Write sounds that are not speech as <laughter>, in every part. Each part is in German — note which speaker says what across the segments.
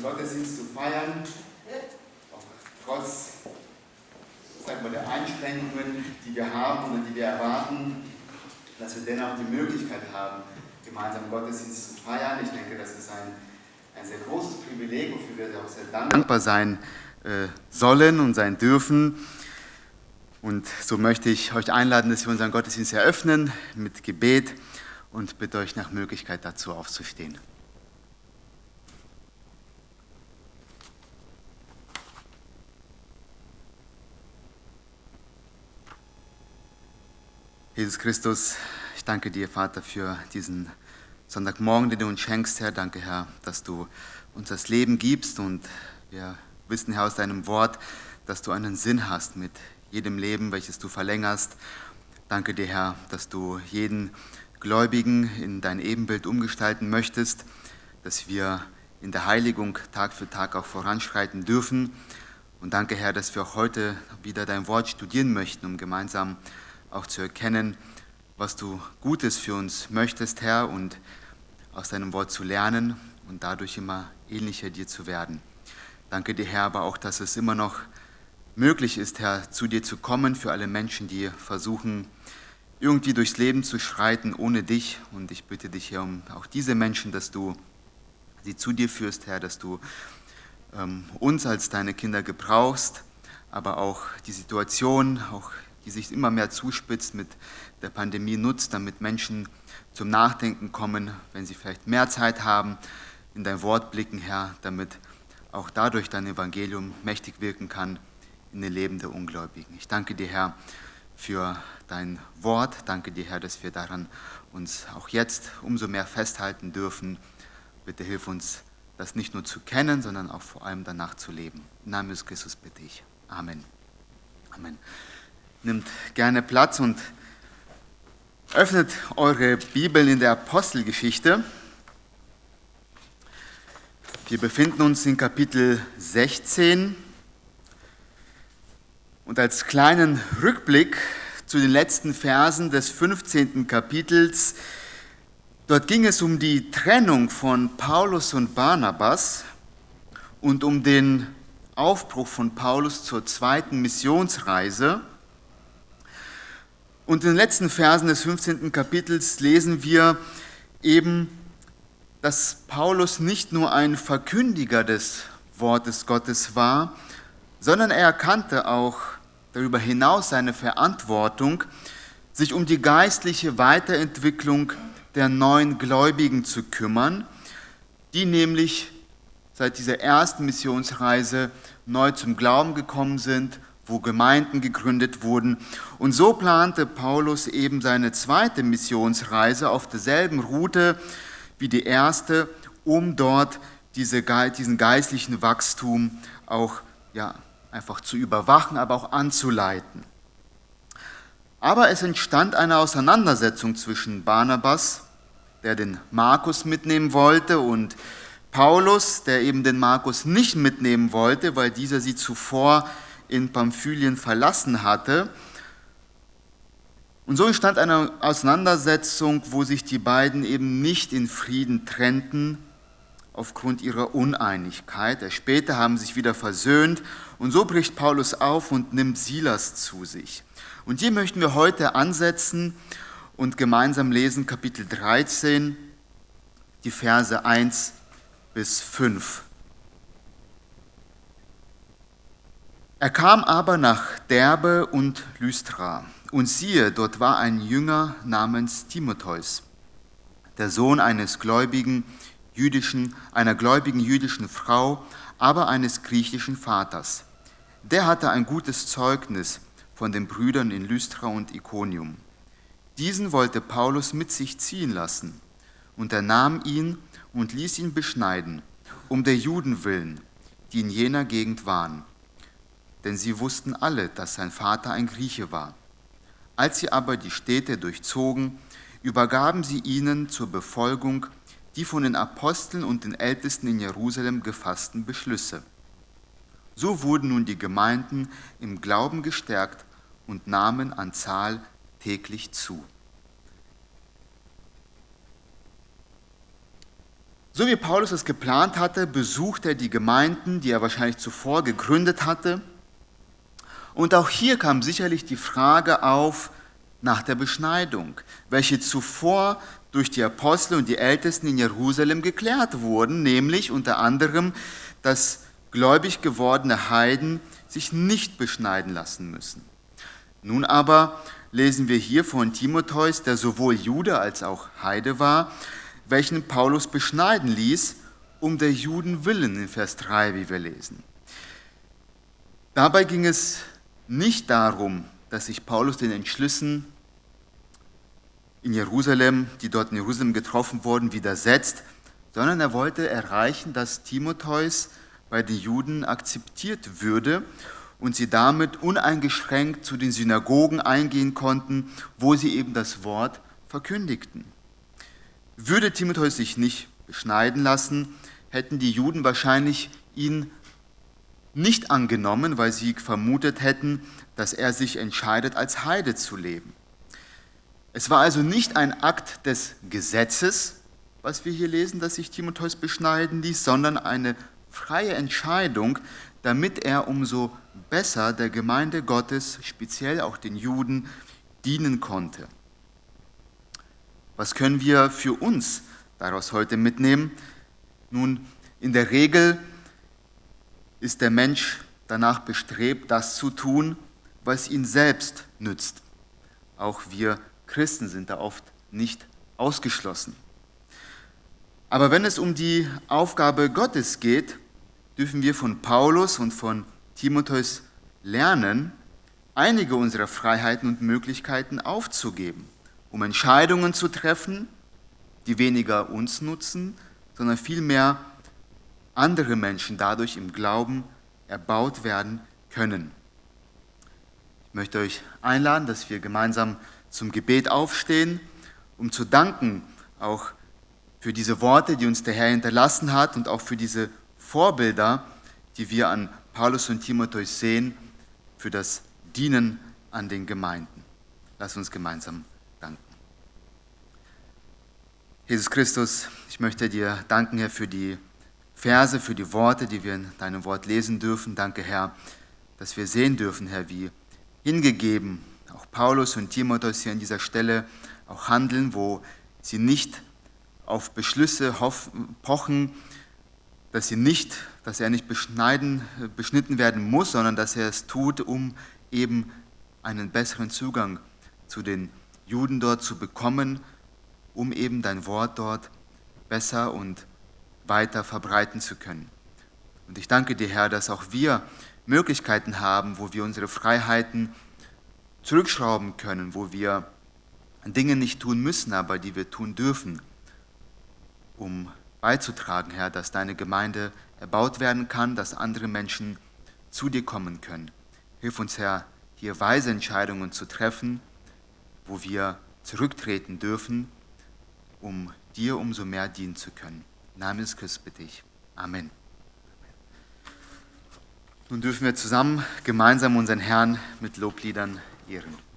Speaker 1: den Gottesdienst zu feiern, auch trotz sagen wir, der Einschränkungen, die wir haben oder die wir erwarten, dass wir dennoch die Möglichkeit haben, gemeinsam Gottesdienst zu feiern. Ich denke, das ist ein, ein sehr großes Privileg, wofür wir auch sehr dankbar sein äh, sollen und sein dürfen. Und so möchte ich euch einladen, dass wir unseren Gottesdienst eröffnen mit Gebet und bitte euch nach Möglichkeit dazu aufzustehen. Jesus Christus, ich danke dir, Vater, für diesen Sonntagmorgen, den du uns schenkst, Herr. Danke, Herr, dass du uns das Leben gibst und wir wissen, Herr, aus deinem Wort, dass du einen Sinn hast mit jedem Leben, welches du verlängerst. Danke dir, Herr, dass du jeden Gläubigen in dein Ebenbild umgestalten möchtest, dass wir in der Heiligung Tag für Tag auch voranschreiten dürfen. Und danke, Herr, dass wir auch heute wieder dein Wort studieren möchten, um gemeinsam auch zu erkennen, was du Gutes für uns möchtest, Herr, und aus deinem Wort zu lernen und dadurch immer ähnlicher dir zu werden. Danke dir, Herr, aber auch, dass es immer noch möglich ist, Herr, zu dir zu kommen für alle Menschen, die versuchen, irgendwie durchs Leben zu schreiten ohne dich. Und ich bitte dich, Herr, um auch diese Menschen, dass du sie zu dir führst, Herr, dass du ähm, uns als deine Kinder gebrauchst, aber auch die Situation, auch die sich immer mehr zuspitzt mit der Pandemie nutzt, damit Menschen zum Nachdenken kommen, wenn sie vielleicht mehr Zeit haben, in dein Wort blicken, Herr, damit auch dadurch dein Evangelium mächtig wirken kann in den Leben der Ungläubigen. Ich danke dir, Herr, für dein Wort. Danke dir, Herr, dass wir daran uns auch jetzt umso mehr festhalten dürfen. Bitte hilf uns, das nicht nur zu kennen, sondern auch vor allem danach zu leben. Im Namen des Christus bitte ich. Amen. Amen. Nimmt gerne Platz und öffnet eure Bibel in der Apostelgeschichte. Wir befinden uns in Kapitel 16. Und als kleinen Rückblick zu den letzten Versen des 15. Kapitels, dort ging es um die Trennung von Paulus und Barnabas und um den Aufbruch von Paulus zur zweiten Missionsreise. Und in den letzten Versen des 15. Kapitels lesen wir eben, dass Paulus nicht nur ein Verkündiger des Wortes Gottes war, sondern er erkannte auch darüber hinaus seine Verantwortung, sich um die geistliche Weiterentwicklung der neuen Gläubigen zu kümmern, die nämlich seit dieser ersten Missionsreise neu zum Glauben gekommen sind, wo Gemeinden gegründet wurden. Und so plante Paulus eben seine zweite Missionsreise auf derselben Route wie die erste, um dort diese, diesen geistlichen Wachstum auch ja, einfach zu überwachen, aber auch anzuleiten. Aber es entstand eine Auseinandersetzung zwischen Barnabas, der den Markus mitnehmen wollte, und Paulus, der eben den Markus nicht mitnehmen wollte, weil dieser sie zuvor in Pamphylien verlassen hatte. Und so entstand eine Auseinandersetzung, wo sich die beiden eben nicht in Frieden trennten, aufgrund ihrer Uneinigkeit. Später haben sich wieder versöhnt und so bricht Paulus auf und nimmt Silas zu sich. Und hier möchten wir heute ansetzen und gemeinsam lesen Kapitel 13, die Verse 1 bis 5. Er kam aber nach Derbe und Lystra, und siehe, dort war ein Jünger namens Timotheus, der Sohn eines gläubigen jüdischen, einer gläubigen jüdischen Frau, aber eines griechischen Vaters. Der hatte ein gutes Zeugnis von den Brüdern in Lystra und Iconium. Diesen wollte Paulus mit sich ziehen lassen, und er nahm ihn und ließ ihn beschneiden, um der Juden willen, die in jener Gegend waren. Denn sie wussten alle, dass sein Vater ein Grieche war. Als sie aber die Städte durchzogen, übergaben sie ihnen zur Befolgung die von den Aposteln und den Ältesten in Jerusalem gefassten Beschlüsse. So wurden nun die Gemeinden im Glauben gestärkt und nahmen an Zahl täglich zu. So wie Paulus es geplant hatte, besuchte er die Gemeinden, die er wahrscheinlich zuvor gegründet hatte. Und auch hier kam sicherlich die Frage auf nach der Beschneidung, welche zuvor durch die Apostel und die Ältesten in Jerusalem geklärt wurden, nämlich unter anderem, dass gläubig gewordene Heiden sich nicht beschneiden lassen müssen. Nun aber lesen wir hier von Timotheus, der sowohl Jude als auch Heide war, welchen Paulus beschneiden ließ, um der Juden willen, in Vers 3, wie wir lesen. Dabei ging es nicht darum, dass sich Paulus den Entschlüssen in Jerusalem, die dort in Jerusalem getroffen wurden, widersetzt, sondern er wollte erreichen, dass Timotheus bei den Juden akzeptiert würde und sie damit uneingeschränkt zu den Synagogen eingehen konnten, wo sie eben das Wort verkündigten. Würde Timotheus sich nicht beschneiden lassen, hätten die Juden wahrscheinlich ihn nicht angenommen, weil sie vermutet hätten, dass er sich entscheidet, als Heide zu leben. Es war also nicht ein Akt des Gesetzes, was wir hier lesen, dass sich Timotheus beschneiden ließ, sondern eine freie Entscheidung, damit er umso besser der Gemeinde Gottes, speziell auch den Juden, dienen konnte. Was können wir für uns daraus heute mitnehmen? Nun, in der Regel ist der Mensch danach bestrebt, das zu tun, was ihn selbst nützt. Auch wir Christen sind da oft nicht ausgeschlossen. Aber wenn es um die Aufgabe Gottes geht, dürfen wir von Paulus und von Timotheus lernen, einige unserer Freiheiten und Möglichkeiten aufzugeben, um Entscheidungen zu treffen, die weniger uns nutzen, sondern vielmehr andere Menschen dadurch im Glauben erbaut werden können. Ich möchte euch einladen, dass wir gemeinsam zum Gebet aufstehen, um zu danken, auch für diese Worte, die uns der Herr hinterlassen hat und auch für diese Vorbilder, die wir an Paulus und Timotheus sehen, für das Dienen an den Gemeinden. Lass uns gemeinsam danken. Jesus Christus, ich möchte dir danken, Herr, für die Verse, für die Worte, die wir in deinem Wort lesen dürfen. Danke, Herr, dass wir sehen dürfen, Herr, wie hingegeben auch Paulus und Timotheus hier an dieser Stelle auch handeln, wo sie nicht auf Beschlüsse pochen, dass, sie nicht, dass er nicht beschneiden, beschnitten werden muss, sondern dass er es tut, um eben einen besseren Zugang zu den Juden dort zu bekommen, um eben dein Wort dort besser und weiter verbreiten zu können. Und ich danke dir, Herr, dass auch wir Möglichkeiten haben, wo wir unsere Freiheiten zurückschrauben können, wo wir Dinge nicht tun müssen, aber die wir tun dürfen, um beizutragen, Herr, dass deine Gemeinde erbaut werden kann, dass andere Menschen zu dir kommen können. Hilf uns, Herr, hier weise Entscheidungen zu treffen, wo wir zurücktreten dürfen, um dir umso mehr dienen zu können. Name Christus bitte ich. Amen. Nun dürfen wir zusammen gemeinsam unseren Herrn mit Lobliedern ehren.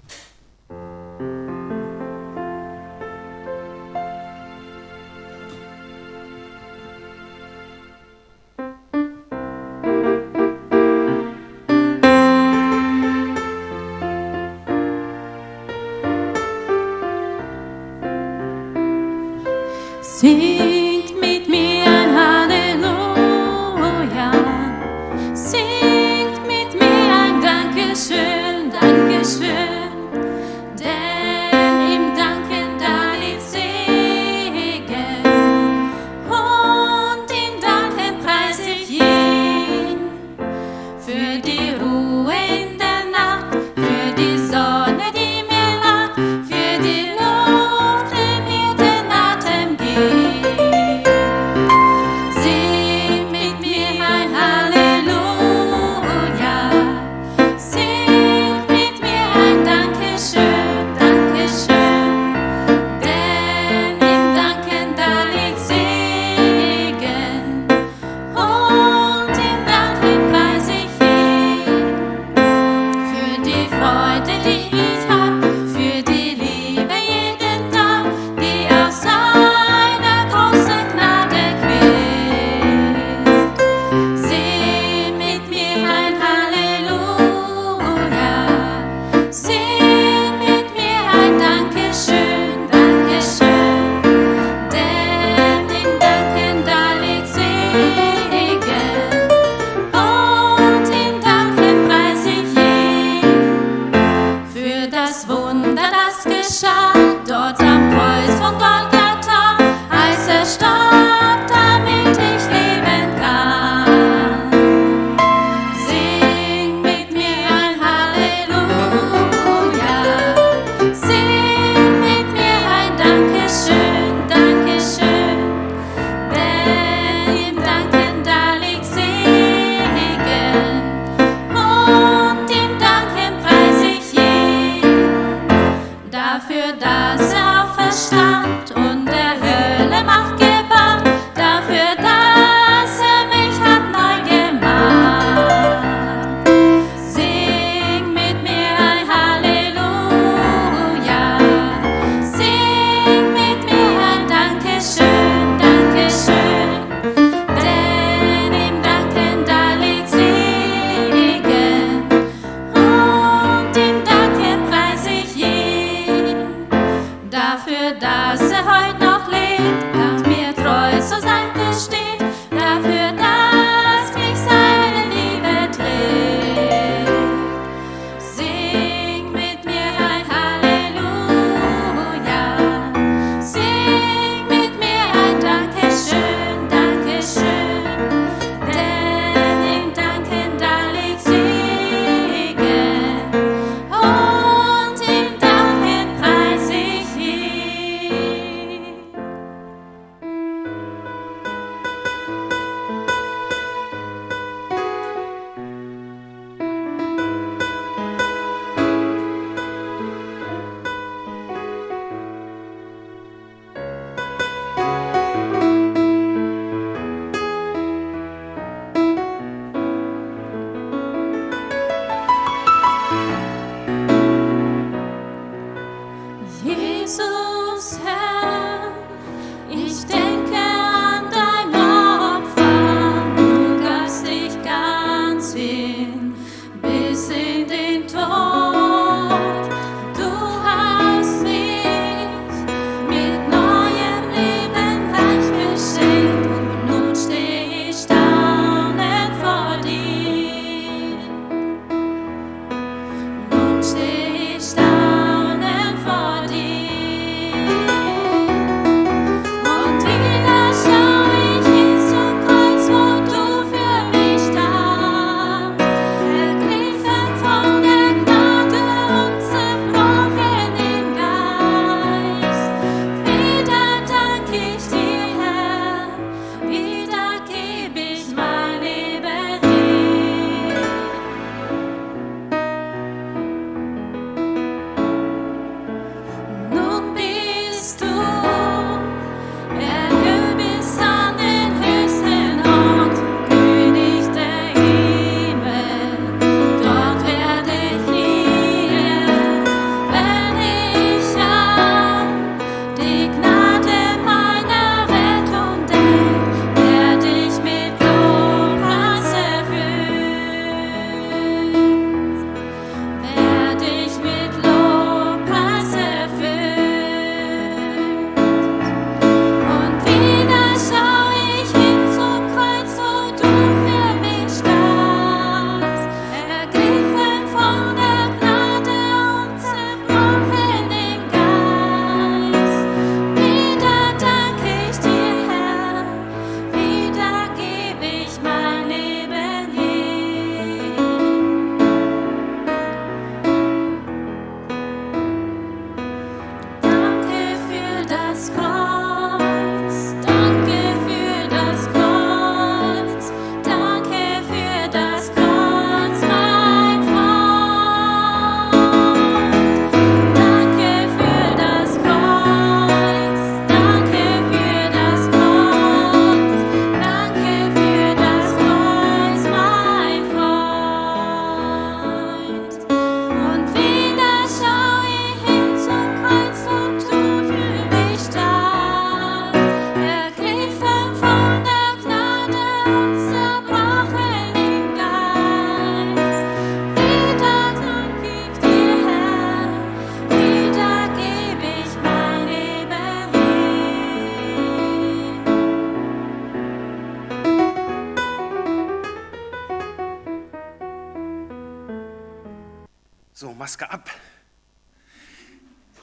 Speaker 2: So, Maske ab.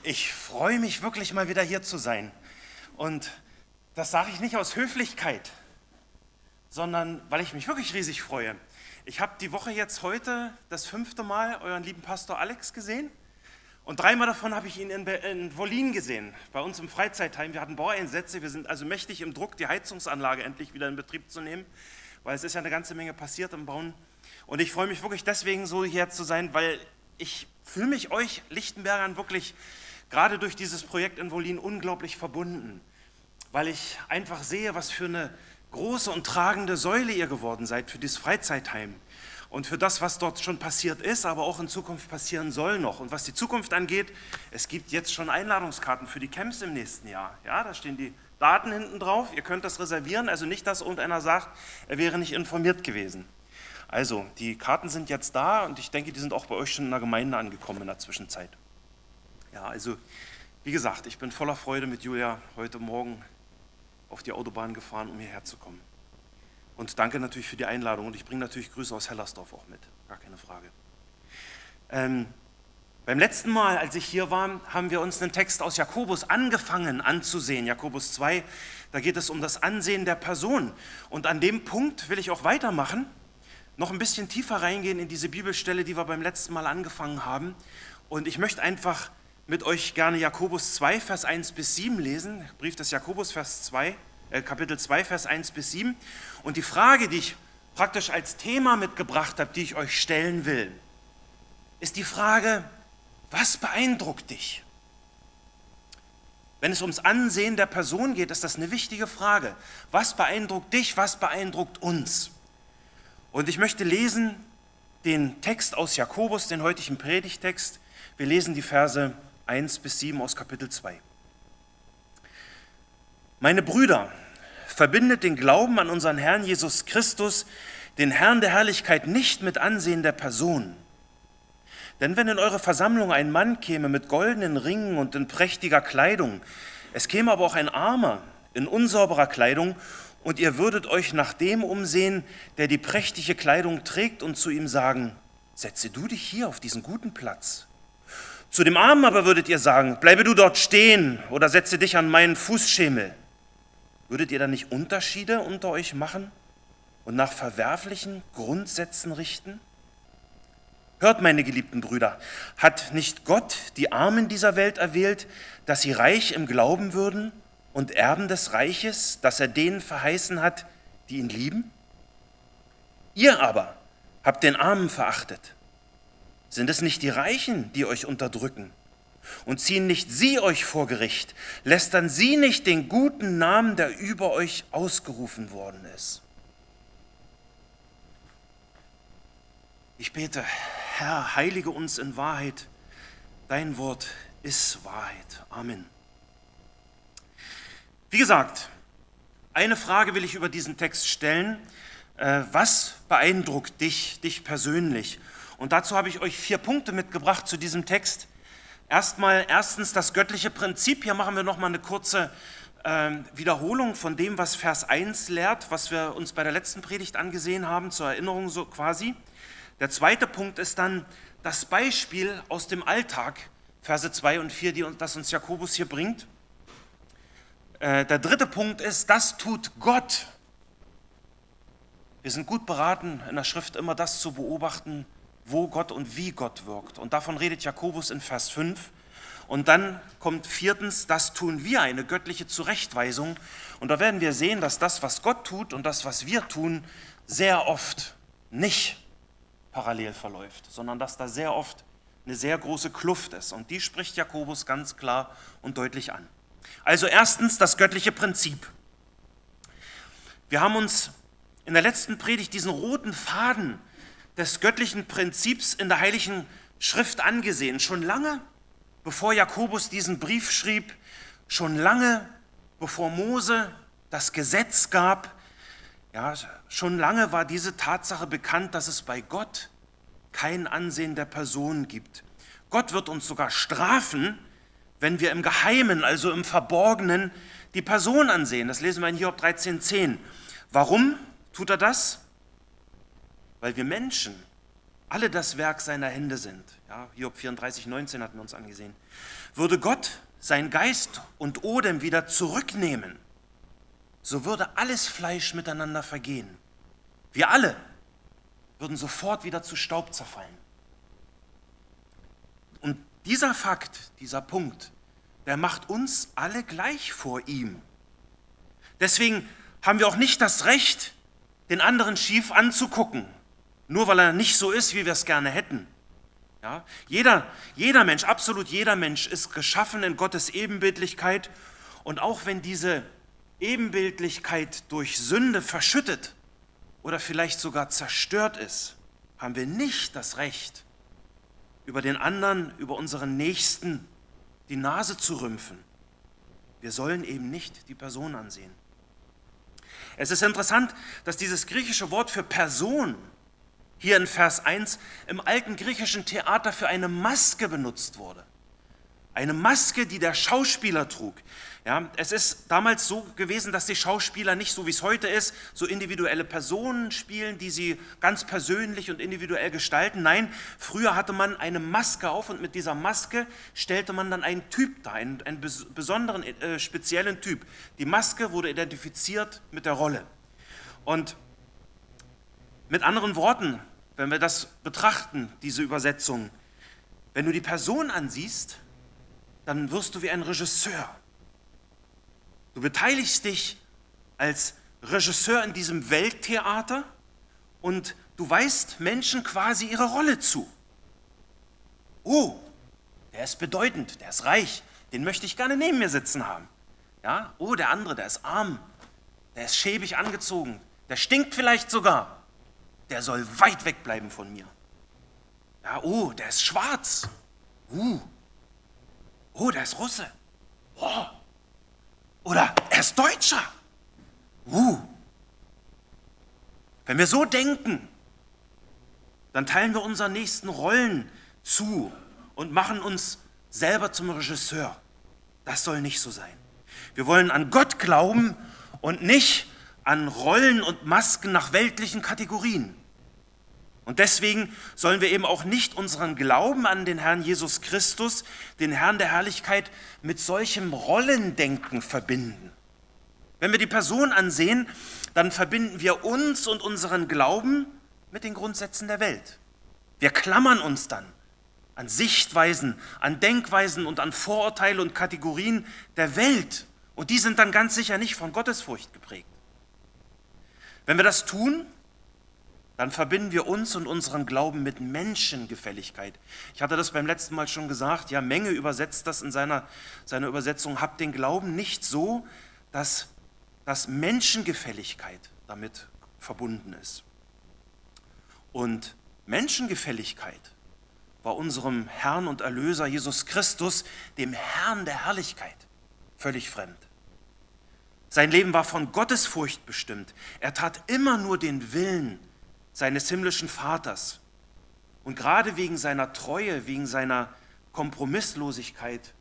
Speaker 2: Ich freue mich wirklich mal wieder hier zu sein. Und das sage ich nicht aus Höflichkeit, sondern weil ich mich wirklich riesig freue. Ich habe die Woche jetzt heute das fünfte Mal euren lieben Pastor Alex gesehen. Und dreimal davon habe ich ihn in, in Wolin gesehen, bei uns im Freizeitheim. Wir hatten Baueinsätze, wir sind also mächtig im Druck, die Heizungsanlage endlich wieder in Betrieb zu nehmen, weil es ist ja eine ganze Menge passiert im Bauen. Und ich freue mich wirklich deswegen so hier zu sein, weil ich fühle mich euch Lichtenbergern wirklich gerade durch dieses Projekt in Wolin unglaublich verbunden, weil ich einfach sehe, was für eine große und tragende Säule ihr geworden seid für dieses Freizeitheim und für das, was dort schon passiert ist, aber auch in Zukunft passieren soll noch. Und was die Zukunft angeht, es gibt jetzt schon Einladungskarten für die Camps im nächsten Jahr. Ja, da stehen die Daten hinten drauf. Ihr könnt das reservieren, also nicht, dass irgendeiner sagt, er wäre nicht informiert gewesen. Also, die Karten sind jetzt da und ich denke, die sind auch bei euch schon in der Gemeinde angekommen in der Zwischenzeit. Ja, also, wie gesagt, ich bin voller Freude mit Julia heute Morgen auf die Autobahn gefahren, um hierher zu kommen. Und danke natürlich für die Einladung. Und ich bringe natürlich Grüße aus Hellersdorf auch mit, gar keine Frage. Ähm, beim letzten Mal, als ich hier war, haben wir uns einen Text aus Jakobus angefangen anzusehen. Jakobus 2, da geht es um das Ansehen der Person. Und an dem Punkt will ich auch weitermachen, noch ein bisschen tiefer reingehen in diese Bibelstelle, die wir beim letzten Mal angefangen haben. Und ich möchte einfach mit euch gerne Jakobus 2, Vers 1 bis 7 lesen. Brief des Jakobus, Vers 2. Äh, Kapitel 2, Vers 1 bis 7. Und die Frage, die ich praktisch als Thema mitgebracht habe, die ich euch stellen will, ist die Frage, was beeindruckt dich? Wenn es ums Ansehen der Person geht, ist das eine wichtige Frage. Was beeindruckt dich, was beeindruckt uns? Und ich möchte lesen den Text aus Jakobus, den heutigen Predigtext. Wir lesen die Verse 1 bis 7 aus Kapitel 2. Meine Brüder, verbindet den Glauben an unseren Herrn Jesus Christus, den Herrn der Herrlichkeit, nicht mit Ansehen der Person. Denn wenn in eure Versammlung ein Mann käme mit goldenen Ringen und in prächtiger Kleidung, es käme aber auch ein Armer in unsauberer Kleidung, und ihr würdet euch nach dem umsehen, der die prächtige Kleidung trägt, und zu ihm sagen, setze du dich hier auf diesen guten Platz. Zu dem Armen aber würdet ihr sagen, bleibe du dort stehen oder setze dich an meinen Fußschemel. Würdet ihr dann nicht Unterschiede unter euch machen und nach verwerflichen Grundsätzen richten? Hört, meine geliebten Brüder, hat nicht Gott die Armen dieser Welt erwählt, dass sie reich im Glauben würden und Erben des Reiches, das er denen verheißen hat, die ihn lieben? Ihr aber habt den Armen verachtet. Sind es nicht die Reichen, die euch unterdrücken? und ziehen nicht sie euch vor Gericht, lästern sie nicht den guten Namen, der über euch ausgerufen worden ist. Ich bete, Herr, heilige uns in Wahrheit, dein Wort ist Wahrheit. Amen. Wie gesagt, eine Frage will ich über diesen Text stellen. Äh, was beeindruckt dich, dich persönlich? Und dazu habe ich euch vier Punkte mitgebracht zu diesem Text. Erstmal, erstens das göttliche Prinzip. Hier machen wir nochmal eine kurze äh, Wiederholung von dem, was Vers 1 lehrt, was wir uns bei der letzten Predigt angesehen haben, zur Erinnerung so quasi. Der zweite Punkt ist dann das Beispiel aus dem Alltag, Verse 2 und 4, die, das uns Jakobus hier bringt. Äh, der dritte Punkt ist, das tut Gott. Wir sind gut beraten, in der Schrift immer das zu beobachten, wo Gott und wie Gott wirkt. Und davon redet Jakobus in Vers 5. Und dann kommt viertens, das tun wir, eine göttliche Zurechtweisung. Und da werden wir sehen, dass das, was Gott tut und das, was wir tun, sehr oft nicht parallel verläuft, sondern dass da sehr oft eine sehr große Kluft ist. Und die spricht Jakobus ganz klar und deutlich an. Also erstens das göttliche Prinzip. Wir haben uns in der letzten Predigt diesen roten Faden des göttlichen Prinzips in der Heiligen Schrift angesehen. Schon lange, bevor Jakobus diesen Brief schrieb, schon lange, bevor Mose das Gesetz gab, ja, schon lange war diese Tatsache bekannt, dass es bei Gott kein Ansehen der Person gibt. Gott wird uns sogar strafen, wenn wir im Geheimen, also im Verborgenen, die Person ansehen. Das lesen wir in Hiob 13,10. Warum tut er das? weil wir Menschen alle das Werk seiner Hände sind, ja, Hiob 34, 19 hatten wir uns angesehen, würde Gott sein Geist und Odem wieder zurücknehmen, so würde alles Fleisch miteinander vergehen. Wir alle würden sofort wieder zu Staub zerfallen. Dieser Fakt, dieser Punkt, der macht uns alle gleich vor ihm. Deswegen haben wir auch nicht das Recht, den anderen schief anzugucken, nur weil er nicht so ist, wie wir es gerne hätten. Ja? Jeder, jeder Mensch, absolut jeder Mensch ist geschaffen in Gottes Ebenbildlichkeit und auch wenn diese Ebenbildlichkeit durch Sünde verschüttet oder vielleicht sogar zerstört ist, haben wir nicht das Recht, über den anderen, über unseren Nächsten die Nase zu rümpfen. Wir sollen eben nicht die Person ansehen. Es ist interessant, dass dieses griechische Wort für Person hier in Vers 1 im alten griechischen Theater für eine Maske benutzt wurde. Eine Maske, die der Schauspieler trug. Ja, es ist damals so gewesen, dass die Schauspieler nicht so wie es heute ist, so individuelle Personen spielen, die sie ganz persönlich und individuell gestalten. Nein, früher hatte man eine Maske auf und mit dieser Maske stellte man dann einen Typ dar, einen, einen besonderen, äh, speziellen Typ. Die Maske wurde identifiziert mit der Rolle. Und mit anderen Worten, wenn wir das betrachten, diese Übersetzung, wenn du die Person ansiehst, dann wirst du wie ein Regisseur. Du beteiligst dich als Regisseur in diesem Welttheater und du weist Menschen quasi ihre Rolle zu. Oh, der ist bedeutend, der ist reich, den möchte ich gerne neben mir sitzen haben. Ja? Oh, der andere, der ist arm, der ist schäbig angezogen, der stinkt vielleicht sogar der soll weit wegbleiben von mir. Ja, oh, der ist schwarz. Uh. Oh, der ist Russe. Oh. Oder er ist Deutscher. Uh. Wenn wir so denken, dann teilen wir unseren nächsten Rollen zu und machen uns selber zum Regisseur. Das soll nicht so sein. Wir wollen an Gott glauben und nicht an Rollen und Masken nach weltlichen Kategorien. Und deswegen sollen wir eben auch nicht unseren Glauben an den Herrn Jesus Christus, den Herrn der Herrlichkeit, mit solchem Rollendenken verbinden. Wenn wir die Person ansehen, dann verbinden wir uns und unseren Glauben mit den Grundsätzen der Welt. Wir klammern uns dann an Sichtweisen, an Denkweisen und an Vorurteile und Kategorien der Welt. Und die sind dann ganz sicher nicht von Gottesfurcht geprägt. Wenn wir das tun, dann verbinden wir uns und unseren Glauben mit Menschengefälligkeit. Ich hatte das beim letzten Mal schon gesagt, ja, Menge übersetzt das in seiner, seiner Übersetzung, habt den Glauben nicht so, dass, dass Menschengefälligkeit damit verbunden ist. Und Menschengefälligkeit war unserem Herrn und Erlöser Jesus Christus, dem Herrn der Herrlichkeit, völlig fremd. Sein Leben war von Gottesfurcht bestimmt. Er tat immer nur den Willen seines himmlischen Vaters. Und gerade wegen seiner Treue, wegen seiner Kompromisslosigkeit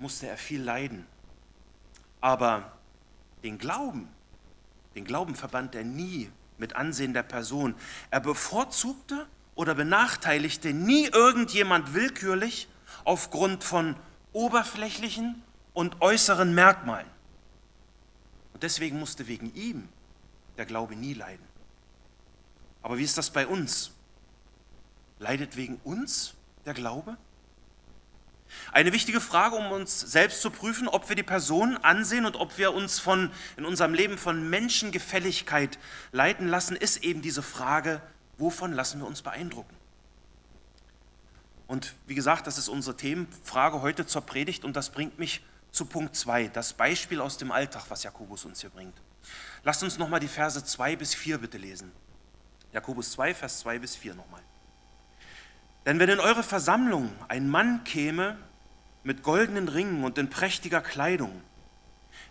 Speaker 2: musste er viel leiden. Aber den Glauben, den Glauben verband er nie mit Ansehen der Person. Er bevorzugte oder benachteiligte nie irgendjemand willkürlich aufgrund von oberflächlichen und äußeren Merkmalen. Und deswegen musste wegen ihm der Glaube nie leiden. Aber wie ist das bei uns? Leidet wegen uns der Glaube? Eine wichtige Frage, um uns selbst zu prüfen, ob wir die Person ansehen und ob wir uns von, in unserem Leben von Menschengefälligkeit leiten lassen, ist eben diese Frage, wovon lassen wir uns beeindrucken? Und wie gesagt, das ist unsere Themenfrage heute zur Predigt und das bringt mich zu Punkt 2, das Beispiel aus dem Alltag, was Jakobus uns hier bringt. Lasst uns nochmal die Verse 2 bis 4 bitte lesen. Jakobus 2, Vers 2 bis 4 nochmal. Denn wenn in eure Versammlung ein Mann käme mit goldenen Ringen und in prächtiger Kleidung,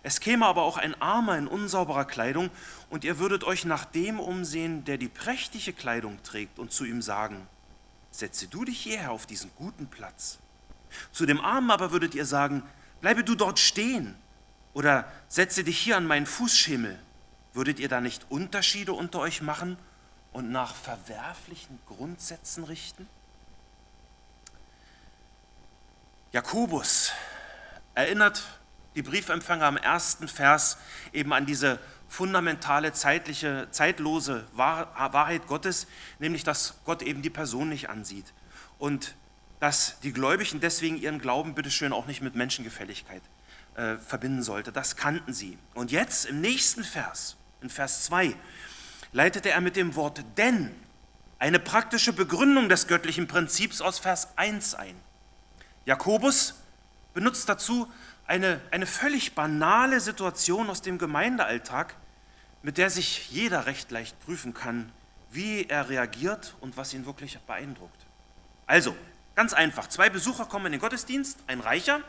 Speaker 2: es käme aber auch ein Armer in unsauberer Kleidung, und ihr würdet euch nach dem umsehen, der die prächtige Kleidung trägt, und zu ihm sagen, setze du dich hierher auf diesen guten Platz. Zu dem Armen aber würdet ihr sagen, bleibe du dort stehen, oder setze dich hier an meinen Fußschemel. Würdet ihr da nicht Unterschiede unter euch machen und nach verwerflichen Grundsätzen richten? Jakobus erinnert die Briefempfänger am ersten Vers eben an diese fundamentale zeitliche, zeitlose Wahrheit Gottes, nämlich dass Gott eben die Person nicht ansieht und dass die Gläubigen deswegen ihren Glauben bitteschön auch nicht mit Menschengefälligkeit äh, verbinden sollte. Das kannten sie. Und jetzt im nächsten Vers, in Vers 2, leitete er mit dem Wort denn eine praktische Begründung des göttlichen Prinzips aus Vers 1 ein. Jakobus benutzt dazu eine, eine völlig banale Situation aus dem Gemeindealltag, mit der sich jeder recht leicht prüfen kann, wie er reagiert und was ihn wirklich beeindruckt. Also, ganz einfach, zwei Besucher kommen in den Gottesdienst, ein Reicher,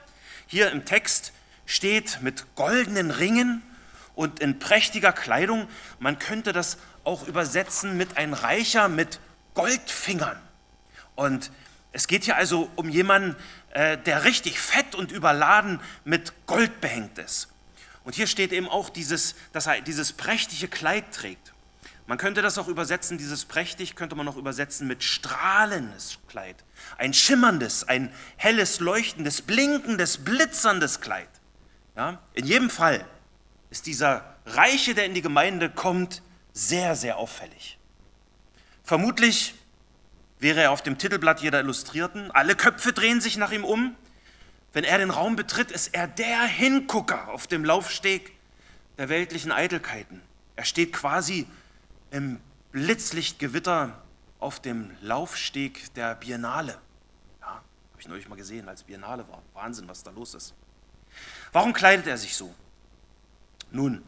Speaker 2: hier im Text steht mit goldenen Ringen und in prächtiger Kleidung, man könnte das auch übersetzen mit ein Reicher mit Goldfingern. Und es geht hier also um jemanden, äh, der richtig fett und überladen mit Gold behängt ist. Und hier steht eben auch dieses, dass er dieses prächtige Kleid trägt. Man könnte das auch übersetzen, dieses prächtig könnte man auch übersetzen mit strahlendes Kleid. Ein schimmerndes, ein helles, leuchtendes, blinkendes, blitzerndes Kleid. Ja? In jedem Fall ist dieser Reiche, der in die Gemeinde kommt, sehr, sehr auffällig. Vermutlich wäre er auf dem Titelblatt jeder Illustrierten. Alle Köpfe drehen sich nach ihm um. Wenn er den Raum betritt, ist er der Hingucker auf dem Laufsteg der weltlichen Eitelkeiten. Er steht quasi im Blitzlichtgewitter auf dem Laufsteg der Biennale. Ja, habe ich neulich mal gesehen, als Biennale war. Wahnsinn, was da los ist. Warum kleidet er sich so? Nun,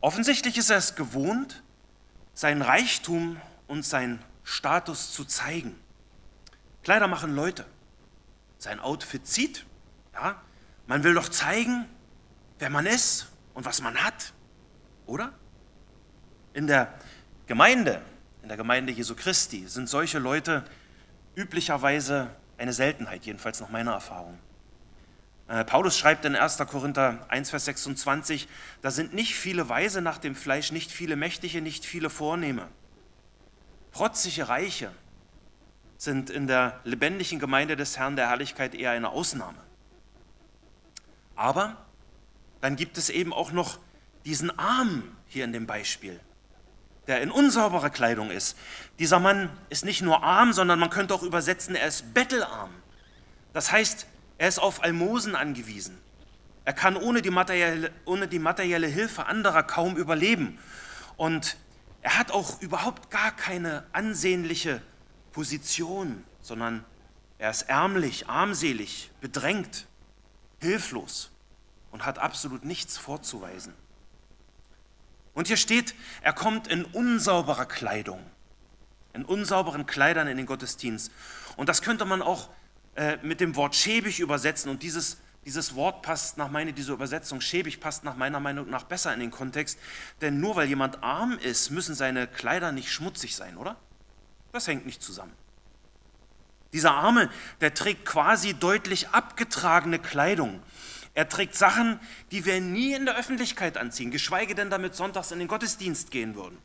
Speaker 2: offensichtlich ist er es gewohnt, seinen Reichtum und seinen Status zu zeigen. Kleider machen Leute. Sein Outfit zieht. Ja? Man will doch zeigen, wer man ist und was man hat. Oder? In der Gemeinde, in der Gemeinde Jesu Christi, sind solche Leute üblicherweise eine Seltenheit, jedenfalls nach meiner Erfahrung. Äh, Paulus schreibt in 1. Korinther 1, Vers 26, da sind nicht viele Weise nach dem Fleisch, nicht viele Mächtige, nicht viele Vornehme. Protzige Reiche sind in der lebendigen Gemeinde des Herrn der Herrlichkeit eher eine Ausnahme. Aber dann gibt es eben auch noch diesen Arm hier in dem Beispiel, der in unsauberer Kleidung ist. Dieser Mann ist nicht nur arm, sondern man könnte auch übersetzen, er ist bettelarm. Das heißt, er ist auf Almosen angewiesen. Er kann ohne die, materielle, ohne die materielle Hilfe anderer kaum überleben. Und er hat auch überhaupt gar keine ansehnliche Position, sondern er ist ärmlich, armselig, bedrängt, hilflos und hat absolut nichts vorzuweisen. Und hier steht, er kommt in unsauberer Kleidung, in unsauberen Kleidern in den Gottesdienst. Und das könnte man auch äh, mit dem Wort schäbig übersetzen und dieses, dieses Wort passt nach meiner, diese Übersetzung schäbig passt nach meiner Meinung nach besser in den Kontext, denn nur weil jemand arm ist, müssen seine Kleider nicht schmutzig sein, oder? Das hängt nicht zusammen. Dieser Arme, der trägt quasi deutlich abgetragene Kleidung. Er trägt Sachen, die wir nie in der Öffentlichkeit anziehen, geschweige denn damit sonntags in den Gottesdienst gehen würden.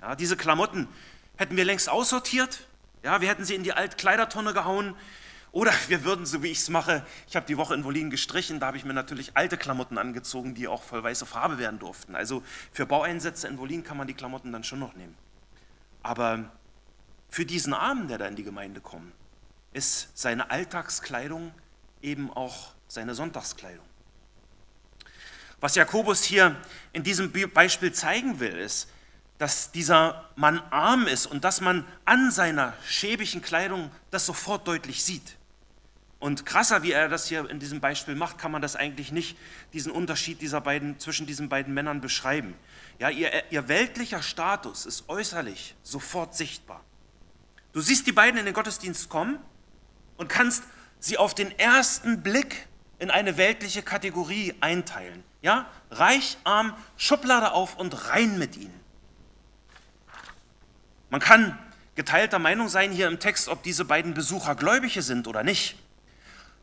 Speaker 2: Ja, diese Klamotten hätten wir längst aussortiert, ja, wir hätten sie in die Altkleidertonne gehauen, oder wir würden, so wie ich es mache, ich habe die Woche in Wolin gestrichen, da habe ich mir natürlich alte Klamotten angezogen, die auch voll weiße Farbe werden durften. Also für Baueinsätze in Wolin kann man die Klamotten dann schon noch nehmen. Aber für diesen Armen, der da in die Gemeinde kommt, ist seine Alltagskleidung eben auch seine Sonntagskleidung. Was Jakobus hier in diesem Beispiel zeigen will, ist, dass dieser Mann arm ist und dass man an seiner schäbigen Kleidung das sofort deutlich sieht. Und krasser, wie er das hier in diesem Beispiel macht, kann man das eigentlich nicht, diesen Unterschied dieser beiden, zwischen diesen beiden Männern beschreiben. Ja, ihr, ihr weltlicher Status ist äußerlich sofort sichtbar. Du siehst die beiden in den Gottesdienst kommen und kannst sie auf den ersten Blick in eine weltliche Kategorie einteilen. Ja, reich, arm, Schublade auf und rein mit ihnen. Man kann geteilter Meinung sein hier im Text, ob diese beiden Besucher Gläubige sind oder nicht.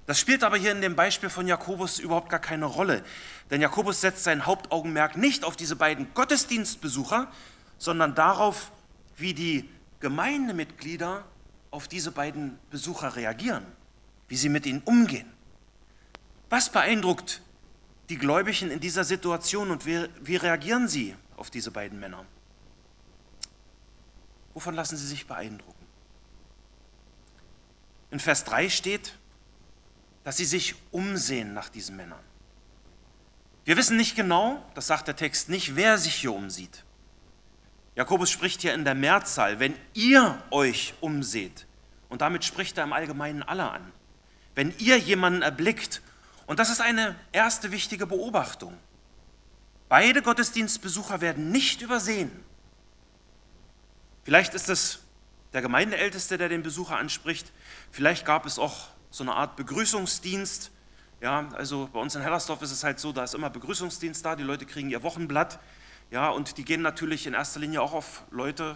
Speaker 2: Das spielt aber hier in dem Beispiel von Jakobus überhaupt gar keine Rolle. Denn Jakobus setzt sein Hauptaugenmerk nicht auf diese beiden Gottesdienstbesucher, sondern darauf, wie die Gemeindemitglieder auf diese beiden Besucher reagieren, wie sie mit ihnen umgehen. Was beeindruckt die Gläubigen in dieser Situation und wie, wie reagieren sie auf diese beiden Männer? Wovon lassen sie sich beeindrucken? In Vers 3 steht, dass sie sich umsehen nach diesen Männern. Wir wissen nicht genau, das sagt der Text nicht, wer sich hier umsieht. Jakobus spricht hier in der Mehrzahl, wenn ihr euch umseht. Und damit spricht er im Allgemeinen alle an. Wenn ihr jemanden erblickt, und das ist eine erste wichtige Beobachtung. Beide Gottesdienstbesucher werden nicht übersehen. Vielleicht ist es der Gemeindeälteste, der den Besucher anspricht. Vielleicht gab es auch so eine Art Begrüßungsdienst. Ja, also bei uns in Hellersdorf ist es halt so, da ist immer Begrüßungsdienst da, die Leute kriegen ihr Wochenblatt. Ja, und die gehen natürlich in erster Linie auch auf Leute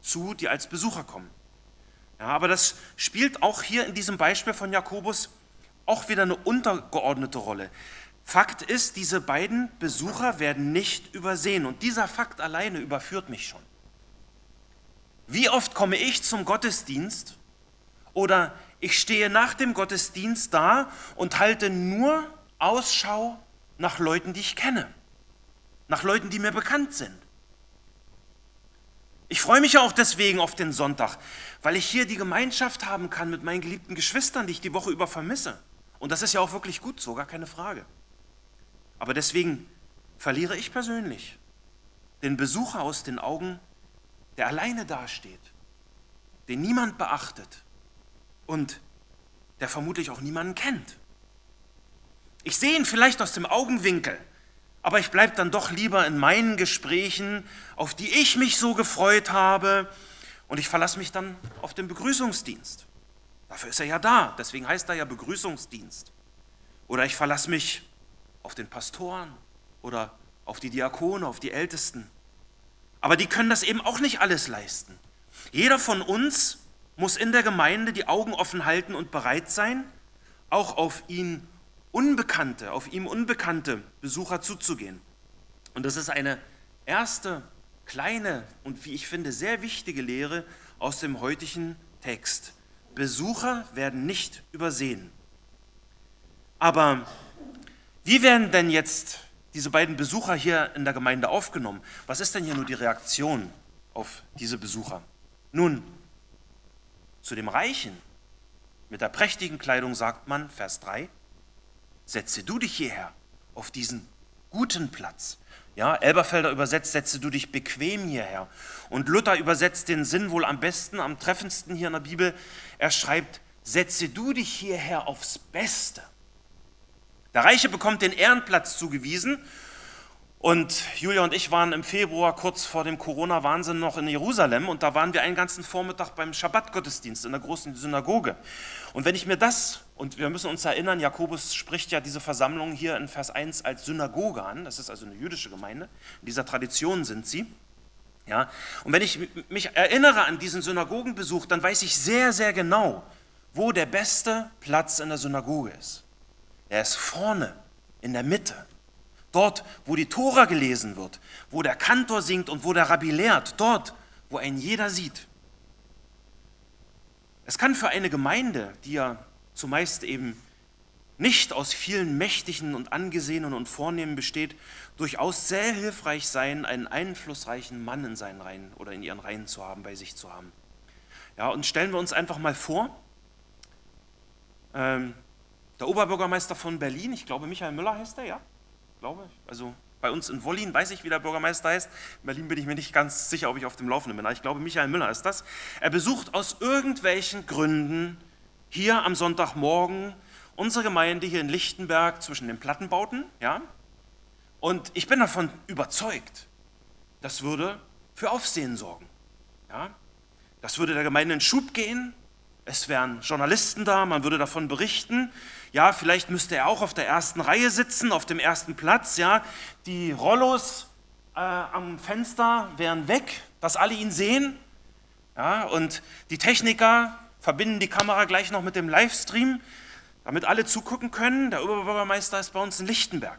Speaker 2: zu, die als Besucher kommen. Ja, aber das spielt auch hier in diesem Beispiel von Jakobus auch wieder eine untergeordnete Rolle. Fakt ist, diese beiden Besucher werden nicht übersehen und dieser Fakt alleine überführt mich schon. Wie oft komme ich zum Gottesdienst oder ich stehe nach dem Gottesdienst da und halte nur Ausschau nach Leuten, die ich kenne, nach Leuten, die mir bekannt sind. Ich freue mich auch deswegen auf den Sonntag, weil ich hier die Gemeinschaft haben kann mit meinen geliebten Geschwistern, die ich die Woche über vermisse. Und das ist ja auch wirklich gut so, gar keine Frage. Aber deswegen verliere ich persönlich den Besucher aus den Augen, der alleine dasteht, den niemand beachtet und der vermutlich auch niemanden kennt. Ich sehe ihn vielleicht aus dem Augenwinkel, aber ich bleibe dann doch lieber in meinen Gesprächen, auf die ich mich so gefreut habe, und ich verlasse mich dann auf den Begrüßungsdienst. Dafür ist er ja da, deswegen heißt er ja Begrüßungsdienst. Oder ich verlasse mich auf den Pastoren oder auf die Diakone, auf die Ältesten. Aber die können das eben auch nicht alles leisten. Jeder von uns muss in der Gemeinde die Augen offen halten und bereit sein, auch auf ihn Unbekannte, auf ihm unbekannte Besucher zuzugehen. Und das ist eine erste kleine und wie ich finde sehr wichtige Lehre aus dem heutigen Text. Besucher werden nicht übersehen. Aber wie werden denn jetzt diese beiden Besucher hier in der Gemeinde aufgenommen? Was ist denn hier nur die Reaktion auf diese Besucher? Nun, zu dem Reichen mit der prächtigen Kleidung sagt man, Vers 3, setze du dich hierher auf diesen guten Platz. Ja, Elberfelder übersetzt, setze du dich bequem hierher. Und Luther übersetzt den Sinn wohl am besten, am treffendsten hier in der Bibel. Er schreibt, setze du dich hierher aufs Beste. Der Reiche bekommt den Ehrenplatz zugewiesen und Julia und ich waren im Februar kurz vor dem Corona-Wahnsinn noch in Jerusalem und da waren wir einen ganzen Vormittag beim Schabbat-Gottesdienst in der großen Synagoge. Und wenn ich mir das, und wir müssen uns erinnern, Jakobus spricht ja diese Versammlung hier in Vers 1 als Synagoge an, das ist also eine jüdische Gemeinde, in dieser Tradition sind sie. Ja, und wenn ich mich erinnere an diesen Synagogenbesuch, dann weiß ich sehr, sehr genau, wo der beste Platz in der Synagoge ist. Er ist vorne, in der Mitte. Dort, wo die Tora gelesen wird, wo der Kantor singt und wo der Rabbi lehrt, dort, wo ein jeder sieht. Es kann für eine Gemeinde, die ja zumeist eben nicht aus vielen Mächtigen und Angesehenen und Vornehmen besteht, durchaus sehr hilfreich sein, einen einflussreichen Mann in seinen Reihen oder in ihren Reihen zu haben, bei sich zu haben. Ja, und stellen wir uns einfach mal vor, ähm, der Oberbürgermeister von Berlin, ich glaube Michael Müller heißt er, ja, glaube ich. Also bei uns in Wollin weiß ich, wie der Bürgermeister heißt. In Berlin bin ich mir nicht ganz sicher, ob ich auf dem Laufenden bin. Aber ich glaube, Michael Müller ist das. Er besucht aus irgendwelchen Gründen hier am Sonntagmorgen unsere Gemeinde hier in Lichtenberg zwischen den Plattenbauten. Ja? Und ich bin davon überzeugt, das würde für Aufsehen sorgen. Ja? Das würde der Gemeinde in Schub gehen. Es wären Journalisten da, man würde davon berichten. Ja, vielleicht müsste er auch auf der ersten Reihe sitzen, auf dem ersten Platz. Ja, die Rollos äh, am Fenster wären weg, dass alle ihn sehen. Ja, und die Techniker verbinden die Kamera gleich noch mit dem Livestream, damit alle zugucken können. Der Oberbürgermeister ist bei uns in Lichtenberg.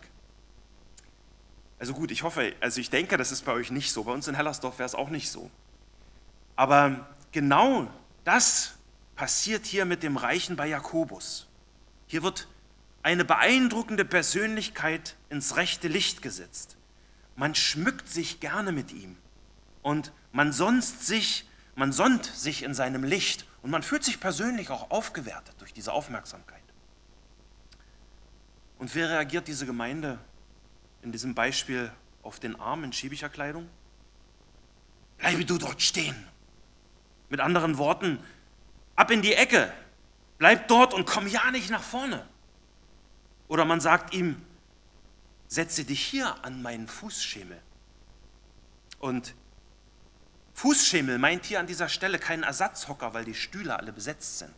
Speaker 2: Also gut, ich hoffe, also ich denke, das ist bei euch nicht so. Bei uns in Hellersdorf wäre es auch nicht so. Aber genau das passiert hier mit dem Reichen bei Jakobus. Hier wird eine beeindruckende Persönlichkeit ins rechte Licht gesetzt. Man schmückt sich gerne mit ihm und man sonst sich, man sonnt sich in seinem Licht und man fühlt sich persönlich auch aufgewertet durch diese Aufmerksamkeit. Und wie reagiert diese Gemeinde in diesem Beispiel auf den Arm in schiebiger Kleidung? Bleibe du dort stehen. Mit anderen Worten, ab in die Ecke, bleib dort und komm ja nicht nach vorne. Oder man sagt ihm, setze dich hier an meinen Fußschemel. Und Fußschemel meint hier an dieser Stelle keinen Ersatzhocker, weil die Stühle alle besetzt sind.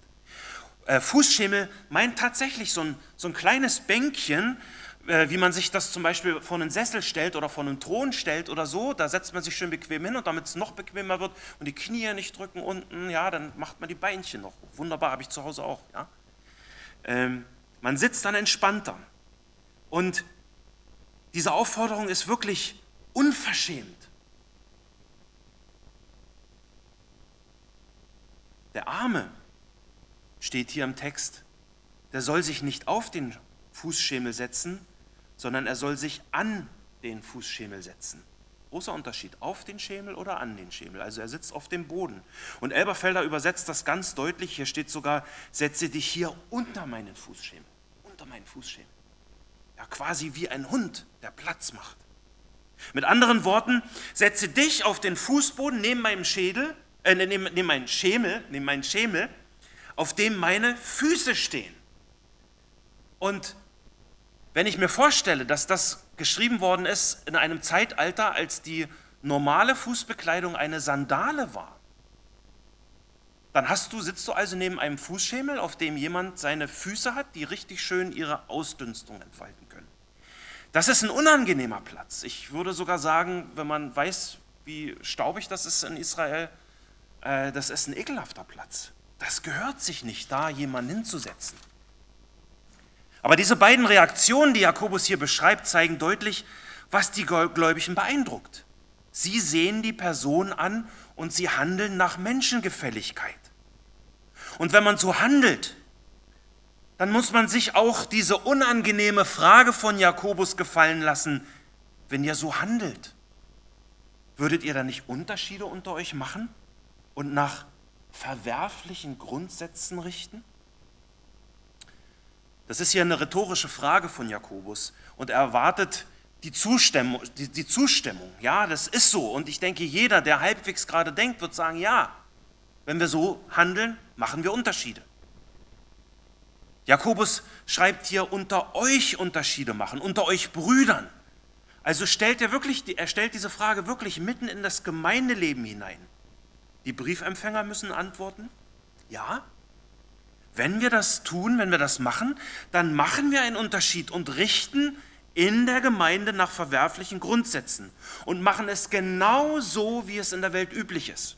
Speaker 2: Äh, Fußschemel meint tatsächlich so ein, so ein kleines Bänkchen, wie man sich das zum Beispiel vor einen Sessel stellt oder vor einen Thron stellt oder so. Da setzt man sich schön bequem hin und damit es noch bequemer wird und die Knie nicht drücken unten, ja, dann macht man die Beinchen noch. Wunderbar, habe ich zu Hause auch. Ja. Ähm, man sitzt dann entspannter. Und diese Aufforderung ist wirklich unverschämt. Der Arme steht hier im Text, der soll sich nicht auf den Fußschemel setzen, sondern er soll sich an den Fußschemel setzen. Großer Unterschied, auf den Schemel oder an den Schemel. Also er sitzt auf dem Boden. Und Elberfelder übersetzt das ganz deutlich. Hier steht sogar, setze dich hier unter meinen Fußschemel. Unter meinen Fußschemel. Ja, quasi wie ein Hund, der Platz macht. Mit anderen Worten, setze dich auf den Fußboden neben meinem Schädel, äh, neben, neben meinen Schemel, neben meinen Schemel, auf dem meine Füße stehen. Und wenn ich mir vorstelle, dass das geschrieben worden ist in einem Zeitalter, als die normale Fußbekleidung eine Sandale war, dann hast du, sitzt du also neben einem Fußschemel, auf dem jemand seine Füße hat, die richtig schön ihre Ausdünstung entfalten können. Das ist ein unangenehmer Platz. Ich würde sogar sagen, wenn man weiß, wie staubig das ist in Israel, äh, das ist ein ekelhafter Platz. Das gehört sich nicht, da jemanden hinzusetzen. Aber diese beiden Reaktionen, die Jakobus hier beschreibt, zeigen deutlich, was die Gläubigen beeindruckt. Sie sehen die Person an und sie handeln nach Menschengefälligkeit. Und wenn man so handelt, dann muss man sich auch diese unangenehme Frage von Jakobus gefallen lassen, wenn ihr so handelt, würdet ihr da nicht Unterschiede unter euch machen und nach verwerflichen Grundsätzen richten? Das ist hier eine rhetorische Frage von Jakobus und er erwartet die Zustimmung, die, die Zustimmung. Ja, das ist so. Und ich denke, jeder, der halbwegs gerade denkt, wird sagen, ja, wenn wir so handeln, machen wir Unterschiede. Jakobus schreibt hier, unter euch Unterschiede machen, unter euch Brüdern. Also stellt er wirklich, er stellt diese Frage wirklich mitten in das Gemeindeleben hinein. Die Briefempfänger müssen antworten, ja, wenn wir das tun, wenn wir das machen, dann machen wir einen Unterschied und richten in der Gemeinde nach verwerflichen Grundsätzen und machen es genau so, wie es in der Welt üblich ist.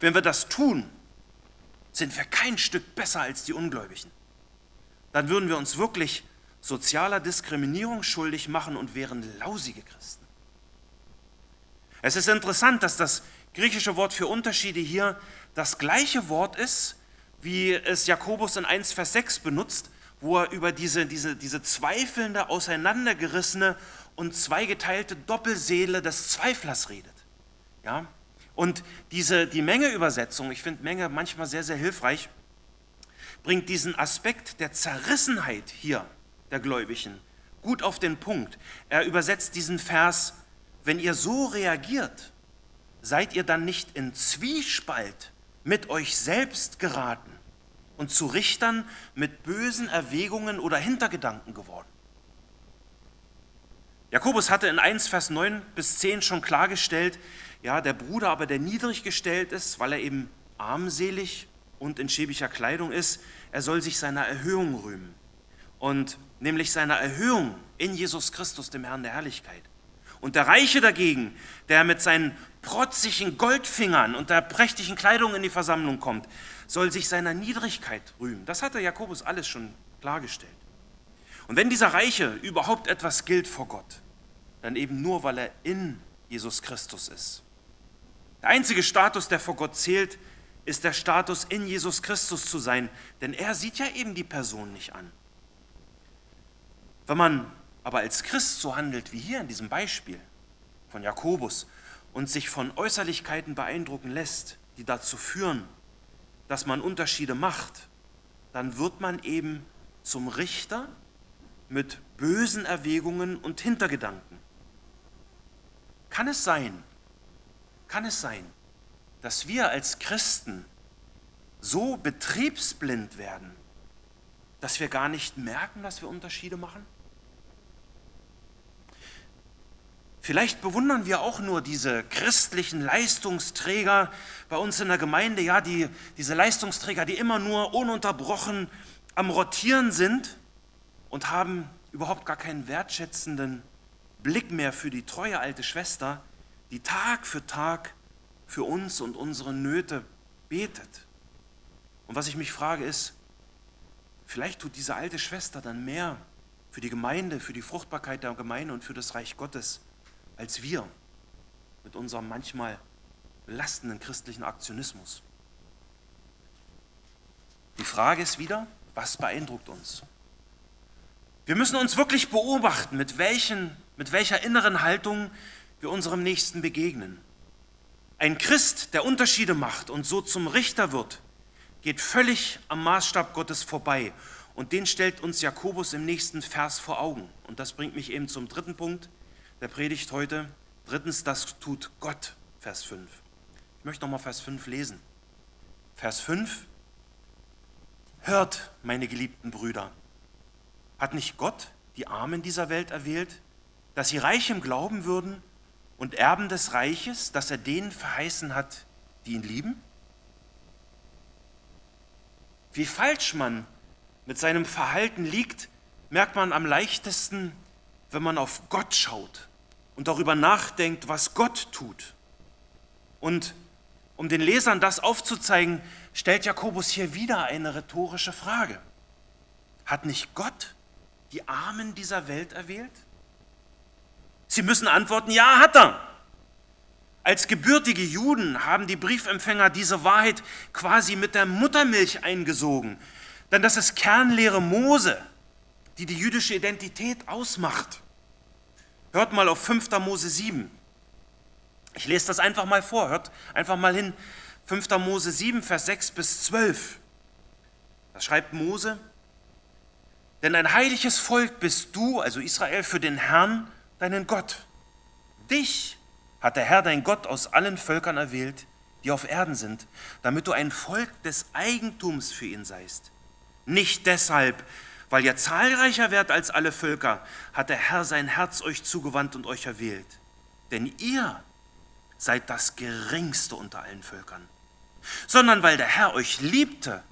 Speaker 2: Wenn wir das tun, sind wir kein Stück besser als die Ungläubigen. Dann würden wir uns wirklich sozialer Diskriminierung schuldig machen und wären lausige Christen. Es ist interessant, dass das griechische Wort für Unterschiede hier das gleiche Wort ist, wie es Jakobus in 1, Vers 6 benutzt, wo er über diese, diese, diese zweifelnde, auseinandergerissene und zweigeteilte Doppelseele des Zweiflers redet. Ja? Und diese, die Menge-Übersetzung, ich finde Menge manchmal sehr, sehr hilfreich, bringt diesen Aspekt der Zerrissenheit hier der Gläubigen gut auf den Punkt. Er übersetzt diesen Vers, wenn ihr so reagiert, seid ihr dann nicht in Zwiespalt mit euch selbst geraten und zu Richtern mit bösen Erwägungen oder Hintergedanken geworden. Jakobus hatte in 1, Vers 9 bis 10 schon klargestellt, ja, der Bruder aber, der niedrig gestellt ist, weil er eben armselig und in schäbiger Kleidung ist, er soll sich seiner Erhöhung rühmen. Und nämlich seiner Erhöhung in Jesus Christus, dem Herrn der Herrlichkeit. Und der Reiche dagegen, der mit seinen protzigen Goldfingern und der prächtigen Kleidung in die Versammlung kommt, soll sich seiner Niedrigkeit rühmen. Das hat der Jakobus alles schon klargestellt. Und wenn dieser Reiche überhaupt etwas gilt vor Gott, dann eben nur, weil er in Jesus Christus ist. Der einzige Status, der vor Gott zählt, ist der Status, in Jesus Christus zu sein, denn er sieht ja eben die Person nicht an. Wenn man aber als Christ so handelt wie hier in diesem Beispiel von Jakobus und sich von Äußerlichkeiten beeindrucken lässt, die dazu führen, dass man Unterschiede macht, dann wird man eben zum Richter mit bösen Erwägungen und Hintergedanken. Kann es sein, kann es sein, dass wir als Christen so betriebsblind werden, dass wir gar nicht merken, dass wir Unterschiede machen? Vielleicht bewundern wir auch nur diese christlichen Leistungsträger bei uns in der Gemeinde, ja, die, diese Leistungsträger, die immer nur ununterbrochen am Rotieren sind und haben überhaupt gar keinen wertschätzenden Blick mehr für die treue alte Schwester, die Tag für Tag für uns und unsere Nöte betet. Und was ich mich frage ist, vielleicht tut diese alte Schwester dann mehr für die Gemeinde, für die Fruchtbarkeit der Gemeinde und für das Reich Gottes als wir mit unserem manchmal belastenden christlichen Aktionismus. Die Frage ist wieder, was beeindruckt uns? Wir müssen uns wirklich beobachten, mit, welchen, mit welcher inneren Haltung wir unserem Nächsten begegnen. Ein Christ, der Unterschiede macht und so zum Richter wird, geht völlig am Maßstab Gottes vorbei. Und den stellt uns Jakobus im nächsten Vers vor Augen. Und das bringt mich eben zum dritten Punkt der Predigt heute. Drittens, das tut Gott, Vers 5. Ich möchte nochmal Vers 5 lesen. Vers 5. Hört, meine geliebten Brüder, hat nicht Gott die Armen dieser Welt erwählt, dass sie reich im Glauben würden und Erben des Reiches, das er denen verheißen hat, die ihn lieben? Wie falsch man mit seinem Verhalten liegt, merkt man am leichtesten, wenn man auf Gott schaut und darüber nachdenkt, was Gott tut. Und um den Lesern das aufzuzeigen, stellt Jakobus hier wieder eine rhetorische Frage. Hat nicht Gott die Armen dieser Welt erwählt? Sie müssen antworten, ja, hat er. Als gebürtige Juden haben die Briefempfänger diese Wahrheit quasi mit der Muttermilch eingesogen. Denn das ist Kernlehre Mose, die die jüdische Identität ausmacht. Hört mal auf 5. Mose 7. Ich lese das einfach mal vor. Hört einfach mal hin. 5. Mose 7, Vers 6 bis 12. Da schreibt Mose, denn ein heiliges Volk bist du, also Israel, für den Herrn, deinen Gott. Dich hat der Herr dein Gott aus allen Völkern erwählt, die auf Erden sind, damit du ein Volk des Eigentums für ihn seist. Nicht deshalb, weil ihr zahlreicher werdet als alle Völker, hat der Herr sein Herz euch zugewandt und euch erwählt. Denn ihr seid das geringste unter allen Völkern. Sondern weil der Herr euch liebte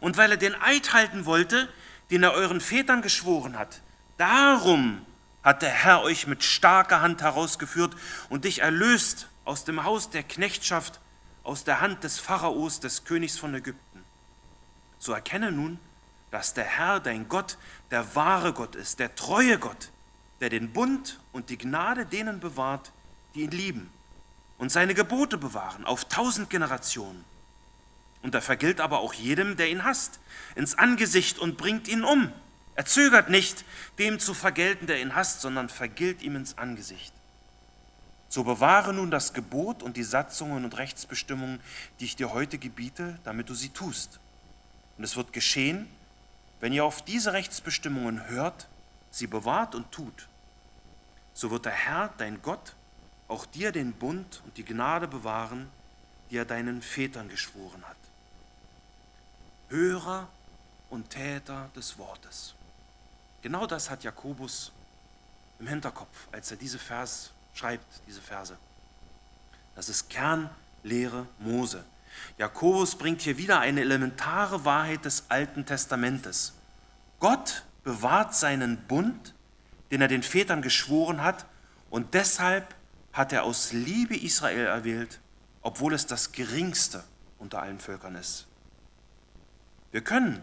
Speaker 2: und weil er den Eid halten wollte, den er euren Vätern geschworen hat. Darum hat der Herr euch mit starker Hand herausgeführt und dich erlöst aus dem Haus der Knechtschaft, aus der Hand des Pharaos, des Königs von Ägypten. So erkenne nun, dass der Herr, dein Gott, der wahre Gott ist, der treue Gott, der den Bund und die Gnade denen bewahrt, die ihn lieben und seine Gebote bewahren auf tausend Generationen. Und er vergilt aber auch jedem, der ihn hasst, ins Angesicht und bringt ihn um. Er zögert nicht, dem zu vergelten, der ihn hasst, sondern vergilt ihm ins Angesicht. So bewahre nun das Gebot und die Satzungen und Rechtsbestimmungen, die ich dir heute gebiete, damit du sie tust. Und es wird geschehen, wenn ihr auf diese Rechtsbestimmungen hört, sie bewahrt und tut, so wird der Herr, dein Gott, auch dir den Bund und die Gnade bewahren, die er deinen Vätern geschworen hat. Hörer und Täter des Wortes. Genau das hat Jakobus im Hinterkopf, als er diese Vers schreibt, diese Verse. Das ist Kernlehre Mose. Jakobus bringt hier wieder eine elementare Wahrheit des Alten Testamentes. Gott bewahrt seinen Bund, den er den Vätern geschworen hat, und deshalb hat er aus Liebe Israel erwählt, obwohl es das geringste unter allen Völkern ist. Wir können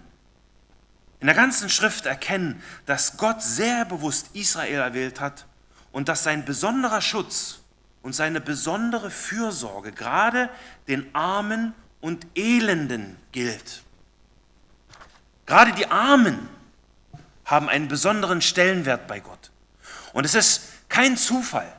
Speaker 2: in der ganzen Schrift erkennen, dass Gott sehr bewusst Israel erwählt hat und dass sein besonderer Schutz und seine besondere Fürsorge gerade den Armen und Elenden gilt. Gerade die Armen haben einen besonderen Stellenwert bei Gott. Und es ist kein Zufall,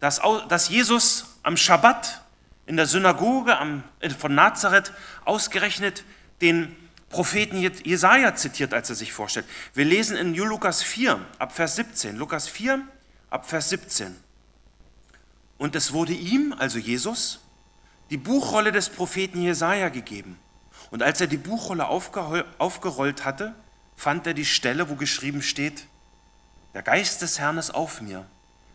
Speaker 2: dass, Jesus am Schabbat in der Synagoge äh, von Nazareth ausgerechnet den Propheten Jesaja zitiert, als er sich vorstellt. Wir lesen in Lukas 4, ab Vers 17. Lukas 4, ab Vers 17. Und es wurde ihm, also Jesus, die Buchrolle des Propheten Jesaja gegeben. Und als er die Buchrolle aufgerollt hatte, fand er die Stelle, wo geschrieben steht: Der Geist des Herrn ist auf mir,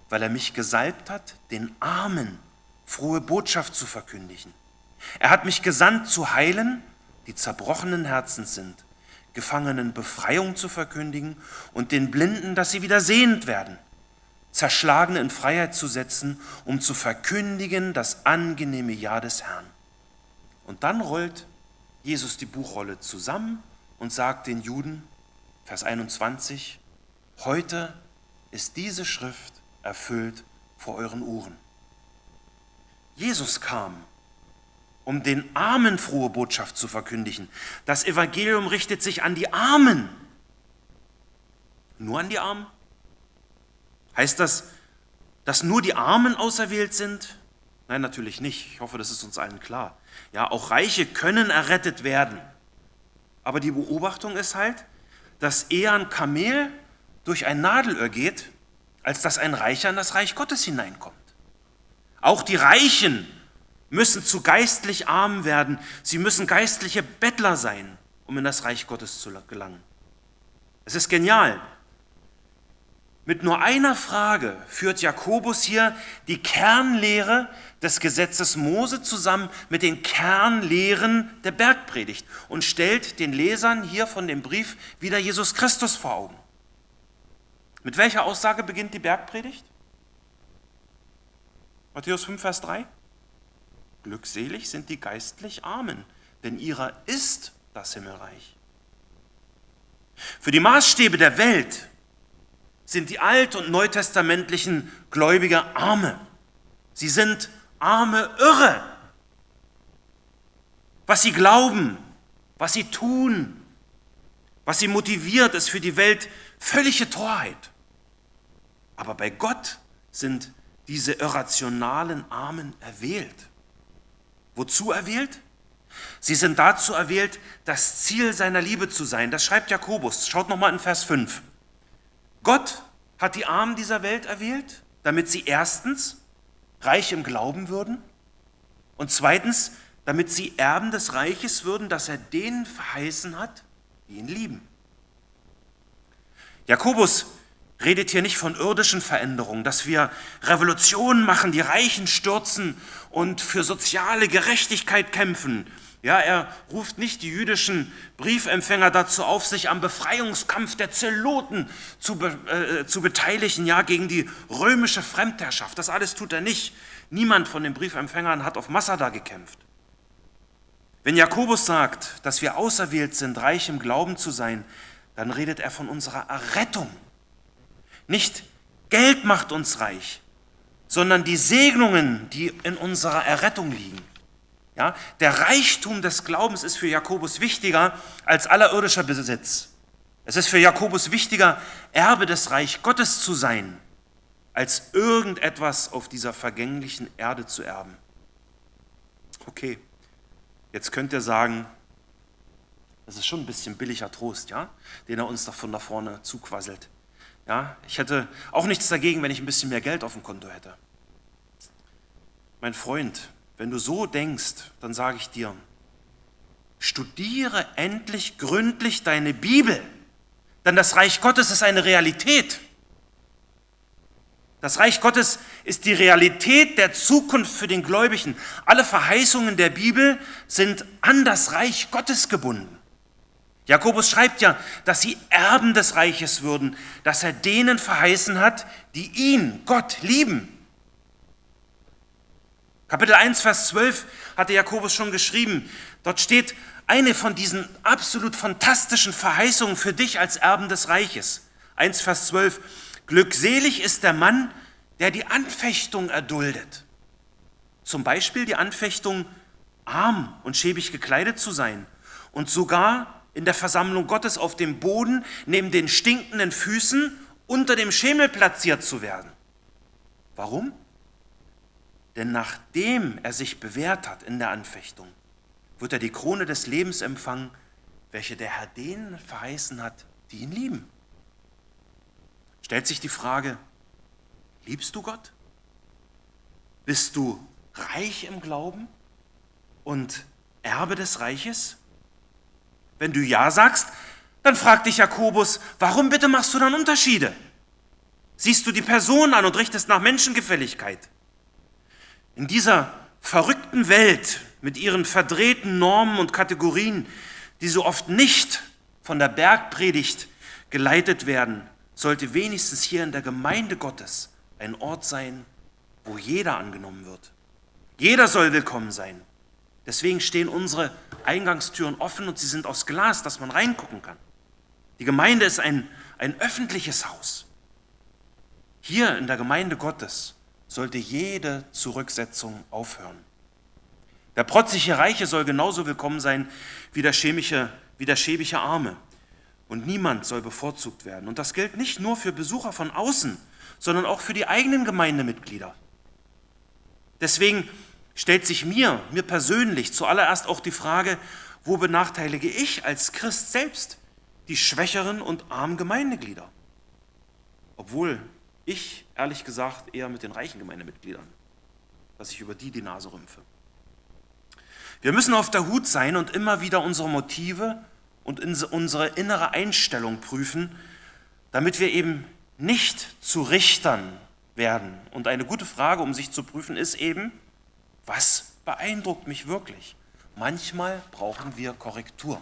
Speaker 2: weil er mich gesalbt hat, den Armen frohe Botschaft zu verkündigen. Er hat mich gesandt, zu heilen, die zerbrochenen Herzens sind, Gefangenen Befreiung zu verkündigen und den Blinden, dass sie wieder sehend werden, Zerschlagene in Freiheit zu setzen, um zu verkündigen das angenehme Ja des Herrn. Und dann rollt Jesus die Buchrolle zusammen und sagt den Juden, Vers 21, heute ist diese Schrift erfüllt vor euren Ohren. Jesus kam, um den Armen frohe Botschaft zu verkündigen. Das Evangelium richtet sich an die Armen. Nur an die Armen? Heißt das, dass nur die Armen auserwählt sind? Nein, natürlich nicht. Ich hoffe, das ist uns allen klar. Ja, auch Reiche können errettet werden. Aber die Beobachtung ist halt, dass eher ein Kamel durch ein Nadelöhr geht, als dass ein Reicher in das Reich Gottes hineinkommt. Auch die Reichen müssen zu geistlich arm werden. Sie müssen geistliche Bettler sein, um in das Reich Gottes zu gelangen. Es ist genial. Mit nur einer Frage führt Jakobus hier die Kernlehre des Gesetzes Mose zusammen mit den Kernlehren der Bergpredigt und stellt den Lesern hier von dem Brief wieder Jesus Christus vor Augen. Mit welcher Aussage beginnt die Bergpredigt? Matthäus 5, Vers 3. Glückselig sind die geistlich Armen, denn ihrer ist das Himmelreich. Für die Maßstäbe der Welt sind die alt- und neutestamentlichen Gläubiger Arme. Sie sind arme Irre. Was sie glauben, was sie tun, was sie motiviert, ist für die Welt völlige Torheit. Aber bei Gott sind diese irrationalen Armen erwählt. Wozu erwählt? Sie sind dazu erwählt, das Ziel seiner Liebe zu sein. Das schreibt Jakobus. Schaut nochmal in Vers 5. Gott hat die Armen dieser Welt erwählt, damit sie erstens reich im Glauben würden und zweitens, damit sie Erben des Reiches würden, das er denen verheißen hat, die ihn lieben. Jakobus redet hier nicht von irdischen Veränderungen, dass wir Revolutionen machen, die Reichen stürzen und für soziale Gerechtigkeit kämpfen. Ja, er ruft nicht die jüdischen Briefempfänger dazu auf, sich am Befreiungskampf der Zeloten zu, äh, zu beteiligen, ja, gegen die römische Fremdherrschaft. Das alles tut er nicht. Niemand von den Briefempfängern hat auf Massada gekämpft. Wenn Jakobus sagt, dass wir auserwählt sind, reich im Glauben zu sein, dann redet er von unserer Errettung. Nicht Geld macht uns reich, sondern die Segnungen, die in unserer Errettung liegen. Ja, der Reichtum des Glaubens ist für Jakobus wichtiger als aller irdischer Besitz. Es ist für Jakobus wichtiger, Erbe des Reich Gottes zu sein, als irgendetwas auf dieser vergänglichen Erde zu erben. Okay, jetzt könnt ihr sagen, das ist schon ein bisschen billiger Trost, ja, den er uns da von da vorne zuquasselt. Ja, ich hätte auch nichts dagegen, wenn ich ein bisschen mehr Geld auf dem Konto hätte. Mein Freund, wenn du so denkst, dann sage ich dir, studiere endlich gründlich deine Bibel, denn das Reich Gottes ist eine Realität. Das Reich Gottes ist die Realität der Zukunft für den Gläubigen. Alle Verheißungen der Bibel sind an das Reich Gottes gebunden. Jakobus schreibt ja, dass sie Erben des Reiches würden, dass er denen verheißen hat, die ihn, Gott, lieben. Kapitel 1, Vers 12 hatte Jakobus schon geschrieben. Dort steht eine von diesen absolut fantastischen Verheißungen für dich als Erben des Reiches. 1, Vers 12. Glückselig ist der Mann, der die Anfechtung erduldet. Zum Beispiel die Anfechtung, arm und schäbig gekleidet zu sein und sogar in der Versammlung Gottes auf dem Boden neben den stinkenden Füßen unter dem Schemel platziert zu werden. Warum? Denn nachdem er sich bewährt hat in der Anfechtung, wird er die Krone des Lebens empfangen, welche der Herr denen verheißen hat, die ihn lieben. Stellt sich die Frage, liebst du Gott? Bist du reich im Glauben und Erbe des Reiches? Wenn du Ja sagst, dann fragt dich Jakobus, warum bitte machst du dann Unterschiede? Siehst du die Person an und richtest nach Menschengefälligkeit? In dieser verrückten Welt mit ihren verdrehten Normen und Kategorien, die so oft nicht von der Bergpredigt geleitet werden, sollte wenigstens hier in der Gemeinde Gottes ein Ort sein, wo jeder angenommen wird. Jeder soll willkommen sein. Deswegen stehen unsere Eingangstüren offen und sie sind aus Glas, dass man reingucken kann. Die Gemeinde ist ein, ein öffentliches Haus. Hier in der Gemeinde Gottes sollte jede Zurücksetzung aufhören. Der protzige Reiche soll genauso willkommen sein wie der, chemische, wie der schäbige Arme. Und niemand soll bevorzugt werden. Und das gilt nicht nur für Besucher von außen, sondern auch für die eigenen Gemeindemitglieder. Deswegen stellt sich mir, mir persönlich zuallererst auch die Frage, wo benachteilige ich als Christ selbst die schwächeren und armen Gemeindeglieder? Obwohl ich, ehrlich gesagt, eher mit den reichen Gemeindemitgliedern, dass ich über die die Nase rümpfe. Wir müssen auf der Hut sein und immer wieder unsere Motive und unsere innere Einstellung prüfen, damit wir eben nicht zu Richtern werden. Und eine gute Frage, um sich zu prüfen, ist eben, was beeindruckt mich wirklich? Manchmal brauchen wir Korrektur.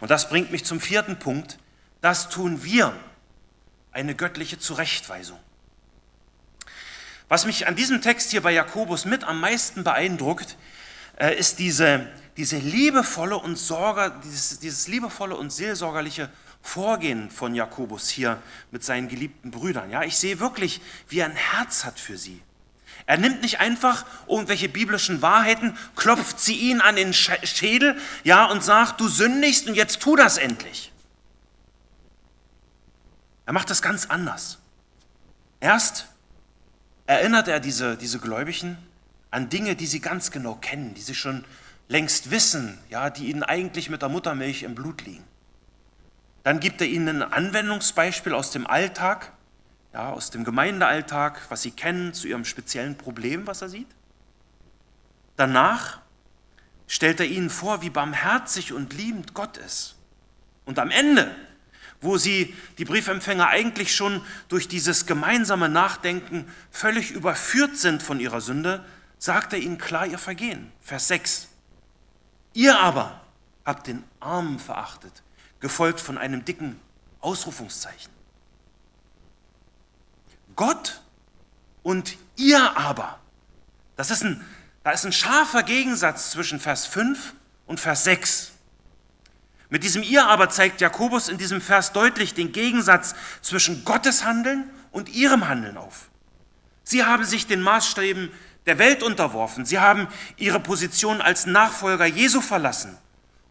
Speaker 2: Und das bringt mich zum vierten Punkt. Das tun wir, eine göttliche Zurechtweisung. Was mich an diesem Text hier bei Jakobus mit am meisten beeindruckt, äh, ist diese, diese liebevolle und Sorge, dieses, dieses liebevolle und seelsorgerliche Vorgehen von Jakobus hier mit seinen geliebten Brüdern. Ja, ich sehe wirklich, wie er ein Herz hat für sie. Er nimmt nicht einfach irgendwelche biblischen Wahrheiten, klopft sie ihnen an den Schädel, ja, und sagt, du sündigst und jetzt tu das endlich. Er macht das ganz anders. Erst erinnert er diese, diese Gläubigen an Dinge, die sie ganz genau kennen, die sie schon längst wissen, ja, die ihnen eigentlich mit der Muttermilch im Blut liegen. Dann gibt er ihnen ein Anwendungsbeispiel aus dem Alltag, ja, aus dem Gemeindealltag, was sie kennen zu ihrem speziellen Problem, was er sieht. Danach stellt er ihnen vor, wie barmherzig und liebend Gott ist. Und am Ende, wo sie, die Briefempfänger, eigentlich schon durch dieses gemeinsame Nachdenken völlig überführt sind von ihrer Sünde, sagt er ihnen klar ihr Vergehen. Vers 6. Ihr aber habt den Armen verachtet, gefolgt von einem dicken Ausrufungszeichen. Gott und ihr aber. Das ist ein, da ist ein scharfer Gegensatz zwischen Vers 5 und Vers 6. Mit diesem ihr aber zeigt Jakobus in diesem Vers deutlich den Gegensatz zwischen Gottes Handeln und ihrem Handeln auf. Sie haben sich den Maßstäben der Welt unterworfen. Sie haben ihre Position als Nachfolger Jesu verlassen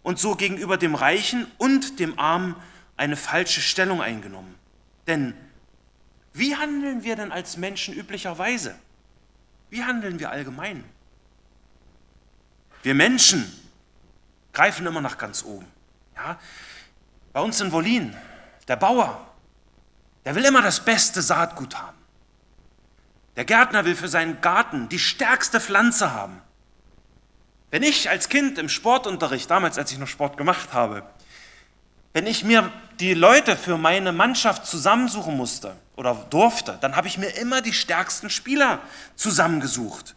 Speaker 2: und so gegenüber dem Reichen und dem Armen eine falsche Stellung eingenommen. Denn wie handeln wir denn als Menschen üblicherweise? Wie handeln wir allgemein? Wir Menschen greifen immer nach ganz oben. Ja? Bei uns in Wolin, der Bauer, der will immer das beste Saatgut haben. Der Gärtner will für seinen Garten die stärkste Pflanze haben. Wenn ich als Kind im Sportunterricht, damals als ich noch Sport gemacht habe, wenn ich mir die Leute für meine Mannschaft zusammensuchen musste oder durfte, dann habe ich mir immer die stärksten Spieler zusammengesucht.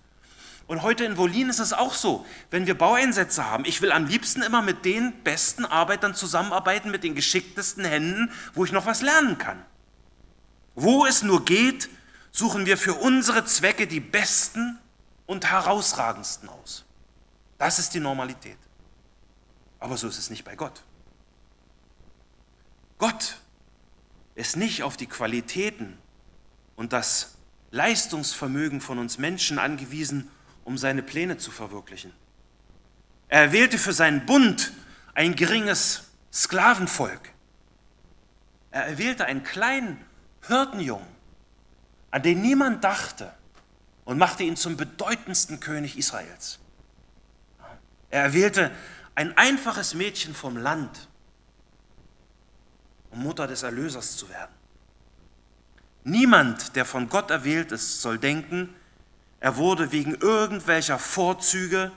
Speaker 2: Und heute in Wolin ist es auch so, wenn wir Baueinsätze haben, ich will am liebsten immer mit den besten Arbeitern zusammenarbeiten, mit den geschicktesten Händen, wo ich noch was lernen kann. Wo es nur geht, suchen wir für unsere Zwecke die besten und herausragendsten aus. Das ist die Normalität. Aber so ist es nicht bei Gott. Gott ist nicht auf die Qualitäten und das Leistungsvermögen von uns Menschen angewiesen, um seine Pläne zu verwirklichen. Er erwählte für seinen Bund ein geringes Sklavenvolk. Er erwählte einen kleinen Hirtenjungen, an den niemand dachte, und machte ihn zum bedeutendsten König Israels. Er erwählte ein einfaches Mädchen vom Land, um Mutter des Erlösers zu werden. Niemand, der von Gott erwählt ist, soll denken, er wurde wegen irgendwelcher Vorzüge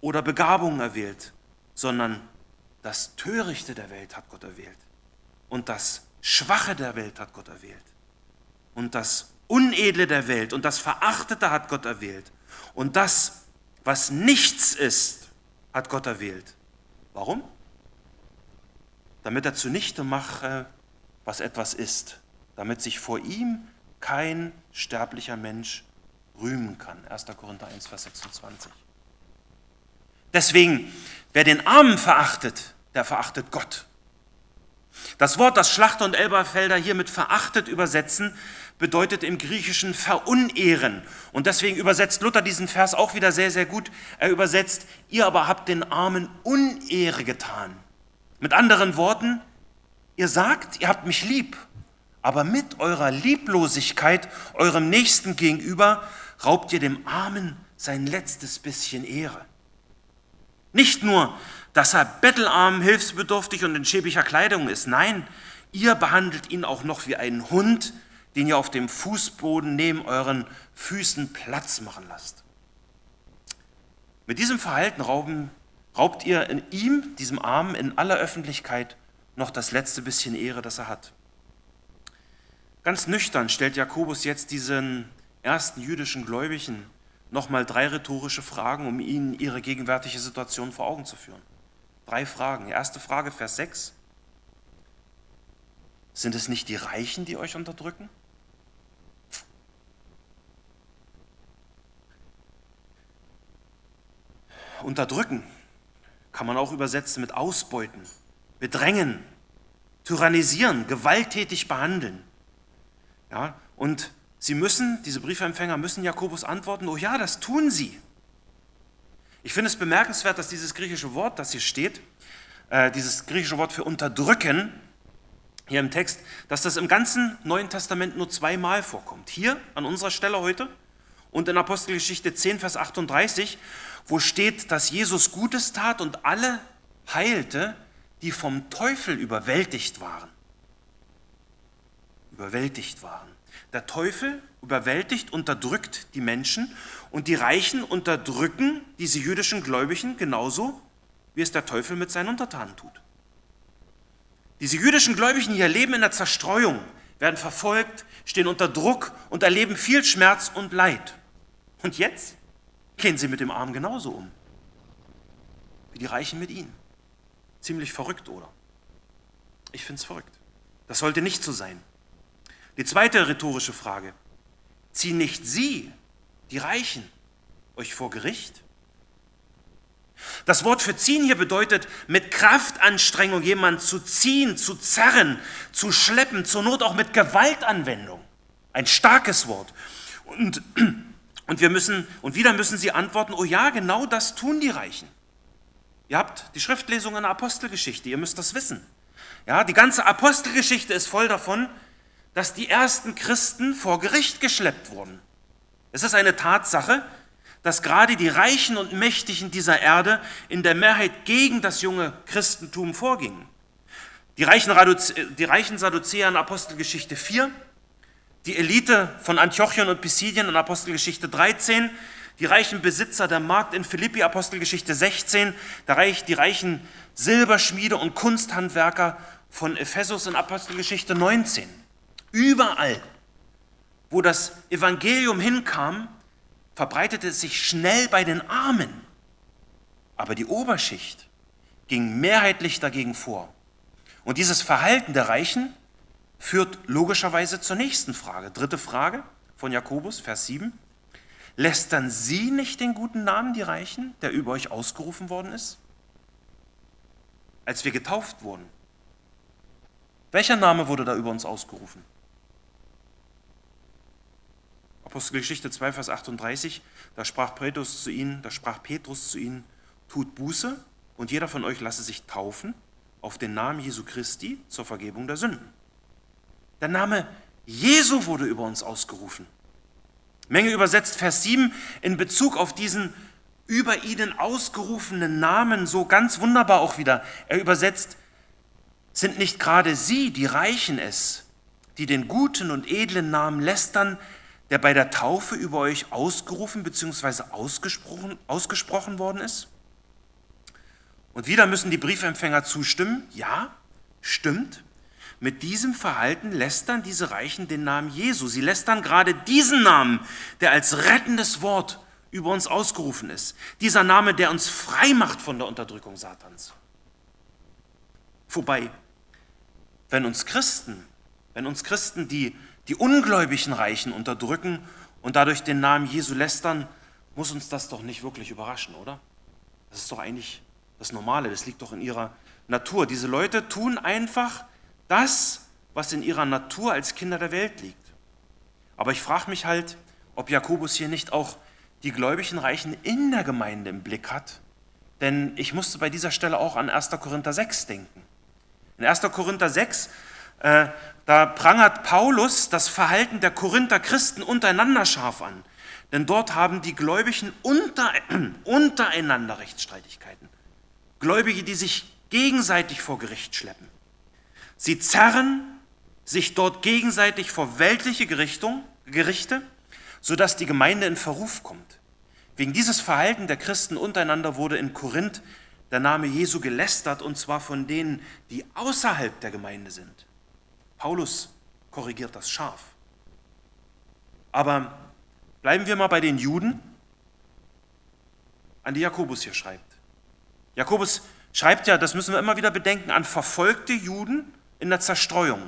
Speaker 2: oder Begabungen erwählt, sondern das Törichte der Welt hat Gott erwählt und das Schwache der Welt hat Gott erwählt und das Unedle der Welt und das Verachtete hat Gott erwählt und das, was nichts ist, hat Gott erwählt. Warum? Damit er zunichte mache, was etwas ist damit sich vor ihm kein sterblicher Mensch rühmen kann. 1. Korinther 1, Vers 26. Deswegen, wer den Armen verachtet, der verachtet Gott. Das Wort, das Schlachter und Elberfelder hier mit verachtet übersetzen, bedeutet im Griechischen verunehren. Und deswegen übersetzt Luther diesen Vers auch wieder sehr, sehr gut. Er übersetzt, ihr aber habt den Armen Unehre getan. Mit anderen Worten, ihr sagt, ihr habt mich lieb aber mit eurer Lieblosigkeit eurem Nächsten gegenüber raubt ihr dem Armen sein letztes bisschen Ehre. Nicht nur, dass er bettelarm, hilfsbedürftig und in schäbiger Kleidung ist, nein, ihr behandelt ihn auch noch wie einen Hund, den ihr auf dem Fußboden neben euren Füßen Platz machen lasst. Mit diesem Verhalten rauben, raubt ihr in ihm, diesem Armen, in aller Öffentlichkeit noch das letzte bisschen Ehre, das er hat. Ganz nüchtern stellt Jakobus jetzt diesen ersten jüdischen Gläubigen nochmal drei rhetorische Fragen, um ihnen ihre gegenwärtige Situation vor Augen zu führen. Drei Fragen. Erste Frage, Vers 6. Sind es nicht die Reichen, die euch unterdrücken? Unterdrücken kann man auch übersetzen mit ausbeuten, bedrängen, tyrannisieren, gewalttätig behandeln. Ja, und sie müssen, diese Briefempfänger müssen Jakobus antworten, oh ja, das tun sie. Ich finde es bemerkenswert, dass dieses griechische Wort, das hier steht, äh, dieses griechische Wort für unterdrücken, hier im Text, dass das im ganzen Neuen Testament nur zweimal vorkommt. Hier an unserer Stelle heute und in Apostelgeschichte 10, Vers 38, wo steht, dass Jesus Gutes tat und alle heilte, die vom Teufel überwältigt waren überwältigt waren. Der Teufel überwältigt, unterdrückt die Menschen und die Reichen unterdrücken diese jüdischen Gläubigen genauso, wie es der Teufel mit seinen Untertanen tut. Diese jüdischen Gläubigen hier leben in der Zerstreuung, werden verfolgt, stehen unter Druck und erleben viel Schmerz und Leid. Und jetzt gehen sie mit dem Arm genauso um, wie die Reichen mit ihnen. Ziemlich verrückt, oder? Ich finde es verrückt. Das sollte nicht so sein. Die zweite rhetorische Frage. Ziehen nicht Sie, die Reichen, euch vor Gericht? Das Wort für ziehen hier bedeutet, mit Kraftanstrengung jemanden zu ziehen, zu zerren, zu schleppen, zur Not auch mit Gewaltanwendung. Ein starkes Wort. Und, <clears throat> und wir müssen, und wieder müssen sie antworten, oh ja, genau das tun die Reichen. Ihr habt die Schriftlesung in der Apostelgeschichte, ihr müsst das wissen. Ja, die ganze Apostelgeschichte ist voll davon, dass die ersten Christen vor Gericht geschleppt wurden. Es ist eine Tatsache, dass gerade die Reichen und Mächtigen dieser Erde in der Mehrheit gegen das junge Christentum vorgingen. Die reichen, die reichen Sadduzäer in Apostelgeschichte 4, die Elite von Antiochien und Pisidien in Apostelgeschichte 13, die reichen Besitzer der Markt in Philippi, Apostelgeschichte 16, die reichen Silberschmiede und Kunsthandwerker von Ephesus in Apostelgeschichte 19. Überall, wo das Evangelium hinkam, verbreitete es sich schnell bei den Armen. Aber die Oberschicht ging mehrheitlich dagegen vor. Und dieses Verhalten der Reichen führt logischerweise zur nächsten Frage. Dritte Frage von Jakobus, Vers 7. Lästern Sie nicht den guten Namen, die Reichen, der über euch ausgerufen worden ist? Als wir getauft wurden, welcher Name wurde da über uns ausgerufen? Apostelgeschichte 2, Vers 38, da sprach Petrus zu ihnen, da sprach Petrus zu ihnen, tut Buße und jeder von euch lasse sich taufen auf den Namen Jesu Christi zur Vergebung der Sünden. Der Name Jesu wurde über uns ausgerufen. Menge übersetzt Vers 7 in Bezug auf diesen über ihnen ausgerufenen Namen so ganz wunderbar auch wieder. Er übersetzt, sind nicht gerade sie, die Reichen es, die den guten und edlen Namen lästern, der bei der Taufe über euch ausgerufen bzw. Ausgesprochen, ausgesprochen worden ist? Und wieder müssen die Briefempfänger zustimmen. Ja, stimmt. Mit diesem Verhalten lästern diese Reichen den Namen Jesu. Sie lästern gerade diesen Namen, der als rettendes Wort über uns ausgerufen ist. Dieser Name, der uns frei macht von der Unterdrückung Satans. Vorbei, wenn uns Christen, wenn uns Christen die, die ungläubigen Reichen unterdrücken und dadurch den Namen Jesu lästern, muss uns das doch nicht wirklich überraschen, oder? Das ist doch eigentlich das Normale, das liegt doch in ihrer Natur. Diese Leute tun einfach das, was in ihrer Natur als Kinder der Welt liegt. Aber ich frage mich halt, ob Jakobus hier nicht auch die gläubigen Reichen in der Gemeinde im Blick hat. Denn ich musste bei dieser Stelle auch an 1. Korinther 6 denken. In 1. Korinther 6, äh, da prangert Paulus das Verhalten der Korinther Christen untereinander scharf an. Denn dort haben die Gläubigen unter, <clears throat> untereinander Rechtsstreitigkeiten. Gläubige, die sich gegenseitig vor Gericht schleppen. Sie zerren sich dort gegenseitig vor weltliche Gerichtung, Gerichte, sodass die Gemeinde in Verruf kommt. Wegen dieses Verhalten der Christen untereinander wurde in Korinth der Name Jesu gelästert, und zwar von denen, die außerhalb der Gemeinde sind. Paulus korrigiert das scharf. Aber bleiben wir mal bei den Juden, an die Jakobus hier schreibt. Jakobus schreibt ja, das müssen wir immer wieder bedenken, an verfolgte Juden in der Zerstreuung,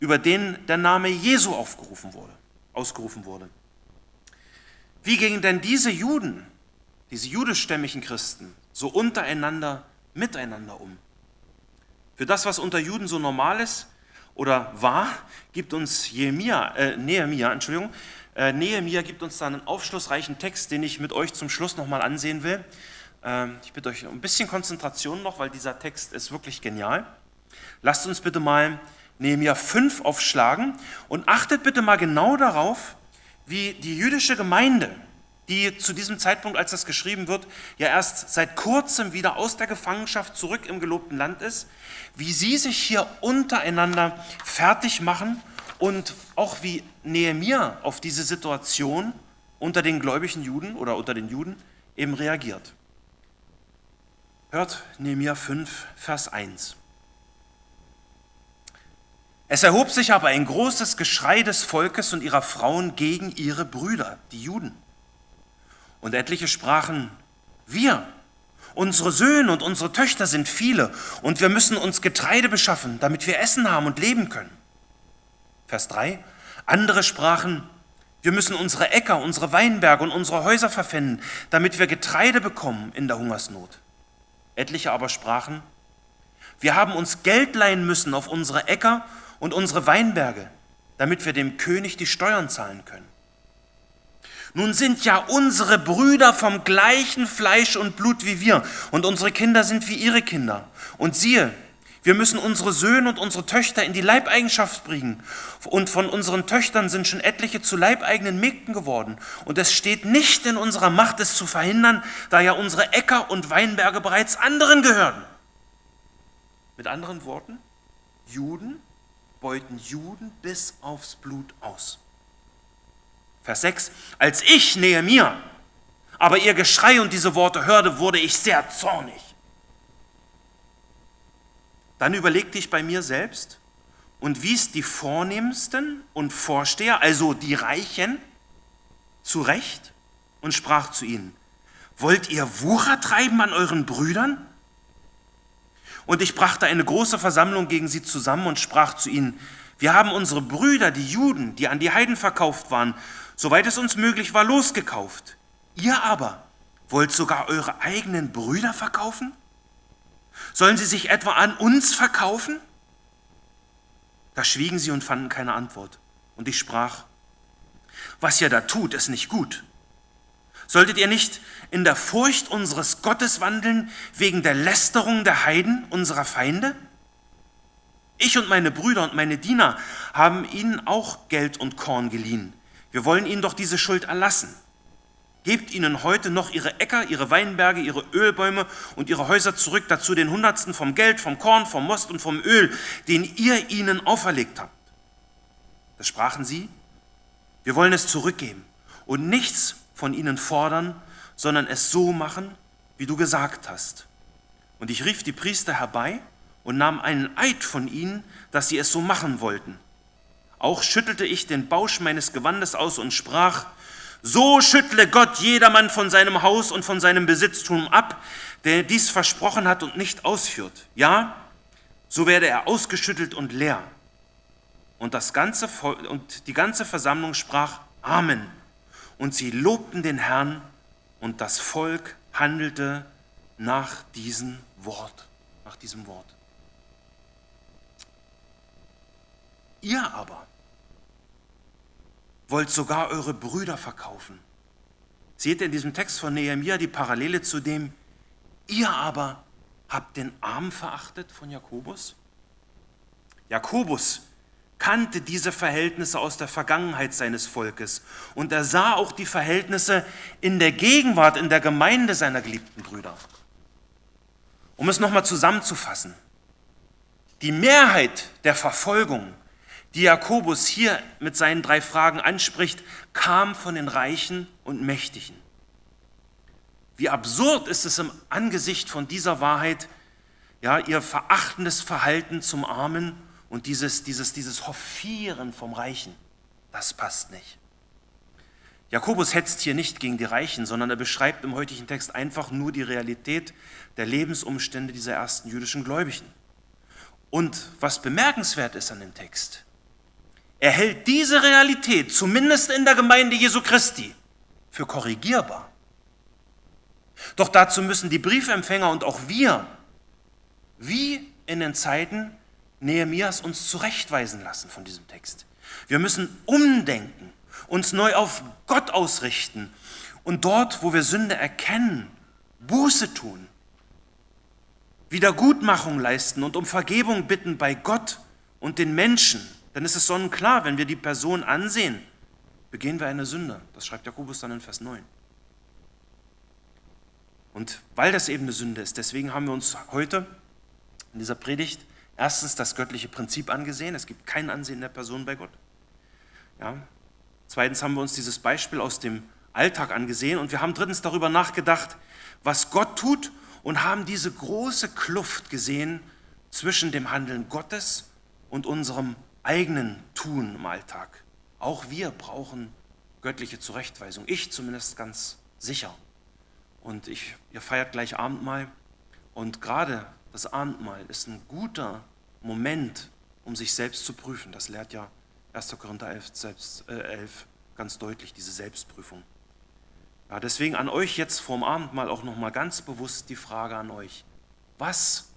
Speaker 2: über denen der Name Jesu aufgerufen wurde, ausgerufen wurde. Wie gingen denn diese Juden, diese jüdischstämmigen Christen, so untereinander, miteinander um? Für das, was unter Juden so normal ist oder war, gibt uns Nehemia, äh, Nehemia, Entschuldigung, äh, Nehemia gibt uns da einen aufschlussreichen Text, den ich mit euch zum Schluss nochmal ansehen will. Äh, ich bitte euch um ein bisschen Konzentration noch, weil dieser Text ist wirklich genial. Lasst uns bitte mal Nehemiah 5 aufschlagen und achtet bitte mal genau darauf, wie die jüdische Gemeinde, die zu diesem Zeitpunkt, als das geschrieben wird, ja erst seit kurzem wieder aus der Gefangenschaft zurück im gelobten Land ist, wie sie sich hier untereinander fertig machen und auch wie Nehemiah auf diese Situation unter den gläubigen Juden oder unter den Juden eben reagiert. Hört Nehemiah 5, Vers 1. Es erhob sich aber ein großes Geschrei des Volkes und ihrer Frauen gegen ihre Brüder, die Juden. Und etliche sprachen, wir, unsere Söhne und unsere Töchter sind viele und wir müssen uns Getreide beschaffen, damit wir Essen haben und leben können. Vers 3. Andere sprachen, wir müssen unsere Äcker, unsere Weinberge und unsere Häuser verpfänden, damit wir Getreide bekommen in der Hungersnot. Etliche aber sprachen, wir haben uns Geld leihen müssen auf unsere Äcker und unsere Weinberge, damit wir dem König die Steuern zahlen können. Nun sind ja unsere Brüder vom gleichen Fleisch und Blut wie wir, und unsere Kinder sind wie ihre Kinder. Und siehe, wir müssen unsere Söhne und unsere Töchter in die Leibeigenschaft bringen. Und von unseren Töchtern sind schon etliche zu leibeigenen Mägden geworden. Und es steht nicht in unserer Macht, es zu verhindern, da ja unsere Äcker und Weinberge bereits anderen gehören. Mit anderen Worten, Juden beuten Juden bis aufs Blut aus. Vers 6, als ich, nähe mir, aber ihr Geschrei und diese Worte hörte, wurde ich sehr zornig. Dann überlegte ich bei mir selbst und wies die Vornehmsten und Vorsteher, also die Reichen, zurecht und sprach zu ihnen, wollt ihr Wucher treiben an euren Brüdern? Und ich brachte eine große Versammlung gegen sie zusammen und sprach zu ihnen, wir haben unsere Brüder, die Juden, die an die Heiden verkauft waren, soweit es uns möglich war, losgekauft. Ihr aber wollt sogar eure eigenen Brüder verkaufen? Sollen sie sich etwa an uns verkaufen? Da schwiegen sie und fanden keine Antwort. Und ich sprach, Was ihr da tut, ist nicht gut. Solltet ihr nicht in der Furcht unseres Gottes wandeln wegen der Lästerung der Heiden, unserer Feinde? Ich und meine Brüder und meine Diener haben ihnen auch Geld und Korn geliehen. Wir wollen ihnen doch diese Schuld erlassen. Gebt ihnen heute noch ihre Äcker, ihre Weinberge, ihre Ölbäume und ihre Häuser zurück, dazu den Hundertsten vom Geld, vom Korn, vom Most und vom Öl, den ihr ihnen auferlegt habt. Da sprachen sie, wir wollen es zurückgeben und nichts von ihnen fordern, sondern es so machen, wie du gesagt hast. Und ich rief die Priester herbei und nahm einen Eid von ihnen, dass sie es so machen wollten. Auch schüttelte ich den Bausch meines Gewandes aus und sprach, so schüttle Gott jedermann von seinem Haus und von seinem Besitztum ab, der dies versprochen hat und nicht ausführt. Ja, so werde er ausgeschüttelt und leer. Und, das ganze und die ganze Versammlung sprach Amen. Und sie lobten den Herrn und das Volk handelte nach diesem Wort, nach diesem Wort. Ihr aber wollt sogar eure Brüder verkaufen. Seht ihr in diesem Text von Nehemiah die Parallele zu dem, ihr aber habt den Arm verachtet von Jakobus? Jakobus kannte diese Verhältnisse aus der Vergangenheit seines Volkes und er sah auch die Verhältnisse in der Gegenwart, in der Gemeinde seiner geliebten Brüder. Um es nochmal zusammenzufassen, die Mehrheit der Verfolgung, die Jakobus hier mit seinen drei Fragen anspricht, kam von den Reichen und Mächtigen. Wie absurd ist es im Angesicht von dieser Wahrheit, ja, ihr verachtendes Verhalten zum Armen und dieses, dieses, dieses Hoffieren vom Reichen, das passt nicht. Jakobus hetzt hier nicht gegen die Reichen, sondern er beschreibt im heutigen Text einfach nur die Realität der Lebensumstände dieser ersten jüdischen Gläubigen. Und was bemerkenswert ist an dem Text, er hält diese Realität, zumindest in der Gemeinde Jesu Christi, für korrigierbar. Doch dazu müssen die Briefempfänger und auch wir, wie in den Zeiten Nehemias uns zurechtweisen lassen von diesem Text. Wir müssen umdenken, uns neu auf Gott ausrichten und dort, wo wir Sünde erkennen, Buße tun, Wiedergutmachung leisten und um Vergebung bitten bei Gott und den Menschen. Denn es ist sonnenklar, wenn wir die Person ansehen, begehen wir eine Sünde. Das schreibt Jakobus dann in Vers 9. Und weil das eben eine Sünde ist, deswegen haben wir uns heute in dieser Predigt erstens das göttliche Prinzip angesehen. Es gibt kein Ansehen der Person bei Gott. Ja. Zweitens haben wir uns dieses Beispiel aus dem Alltag angesehen und wir haben drittens darüber nachgedacht, was Gott tut und haben diese große Kluft gesehen zwischen dem Handeln Gottes und unserem eigenen Tun im Alltag. Auch wir brauchen göttliche Zurechtweisung. Ich zumindest ganz sicher. Und ich, ihr feiert gleich Abendmahl. Und gerade das Abendmahl ist ein guter Moment, um sich selbst zu prüfen. Das lehrt ja 1. Korinther 11, selbst, äh, 11 ganz deutlich, diese Selbstprüfung. Ja, deswegen an euch jetzt vorm Abendmahl auch nochmal ganz bewusst die Frage an euch. Was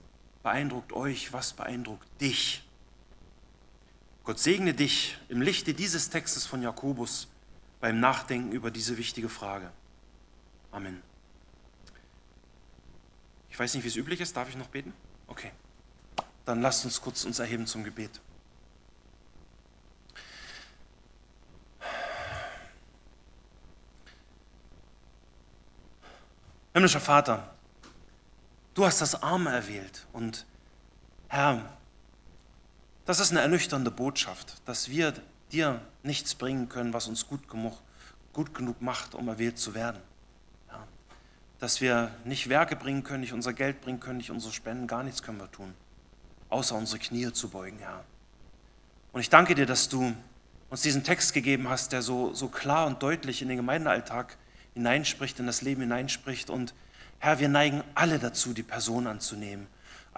Speaker 2: beeindruckt euch, was beeindruckt dich? Gott segne dich im Lichte dieses Textes von Jakobus beim Nachdenken über diese wichtige Frage. Amen. Ich weiß nicht, wie es üblich ist. Darf ich noch beten? Okay. Dann lasst uns kurz uns erheben zum Gebet. Himmlischer Vater, du hast das Arme erwählt und Herr, das ist eine ernüchternde Botschaft, dass wir dir nichts bringen können, was uns gut genug, gut genug macht, um erwählt zu werden dass wir nicht Werke bringen können, nicht unser Geld bringen können, nicht unsere Spenden, gar nichts können wir tun, außer unsere Knie zu beugen, Herr. Und ich danke dir, dass du uns diesen Text gegeben hast, der so, so klar und deutlich in den Gemeindealltag hineinspricht, in das Leben hineinspricht. Und Herr, wir neigen alle dazu, die Person anzunehmen,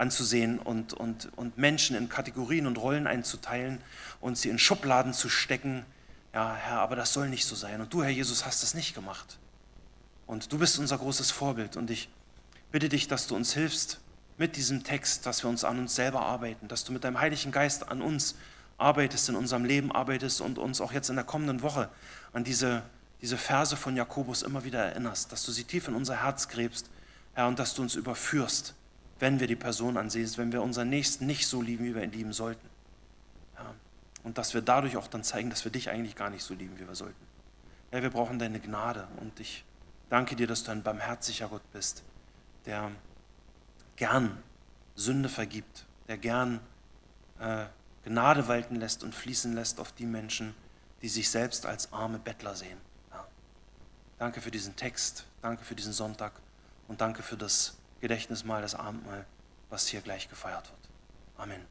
Speaker 2: anzusehen und, und, und Menschen in Kategorien und Rollen einzuteilen und sie in Schubladen zu stecken. Ja, Herr, aber das soll nicht so sein. Und du, Herr Jesus, hast das nicht gemacht. Und du bist unser großes Vorbild. Und ich bitte dich, dass du uns hilfst mit diesem Text, dass wir uns an uns selber arbeiten, dass du mit deinem Heiligen Geist an uns arbeitest in unserem Leben, arbeitest und uns auch jetzt in der kommenden Woche an diese, diese Verse von Jakobus immer wieder erinnerst, dass du sie tief in unser Herz gräbst, Herr, und dass du uns überführst, wenn wir die Person ansehen, wenn wir unseren Nächsten nicht so lieben, wie wir ihn lieben sollten. Ja, und dass wir dadurch auch dann zeigen, dass wir dich eigentlich gar nicht so lieben, wie wir sollten. Ja, wir brauchen deine Gnade und ich danke dir, dass du ein barmherziger Gott bist, der gern Sünde vergibt, der gern äh, Gnade walten lässt und fließen lässt auf die Menschen, die sich selbst als arme Bettler sehen. Ja. Danke für diesen Text, danke für diesen Sonntag und danke für das Gedächtnismahl, das Abendmahl, was hier gleich gefeiert wird. Amen.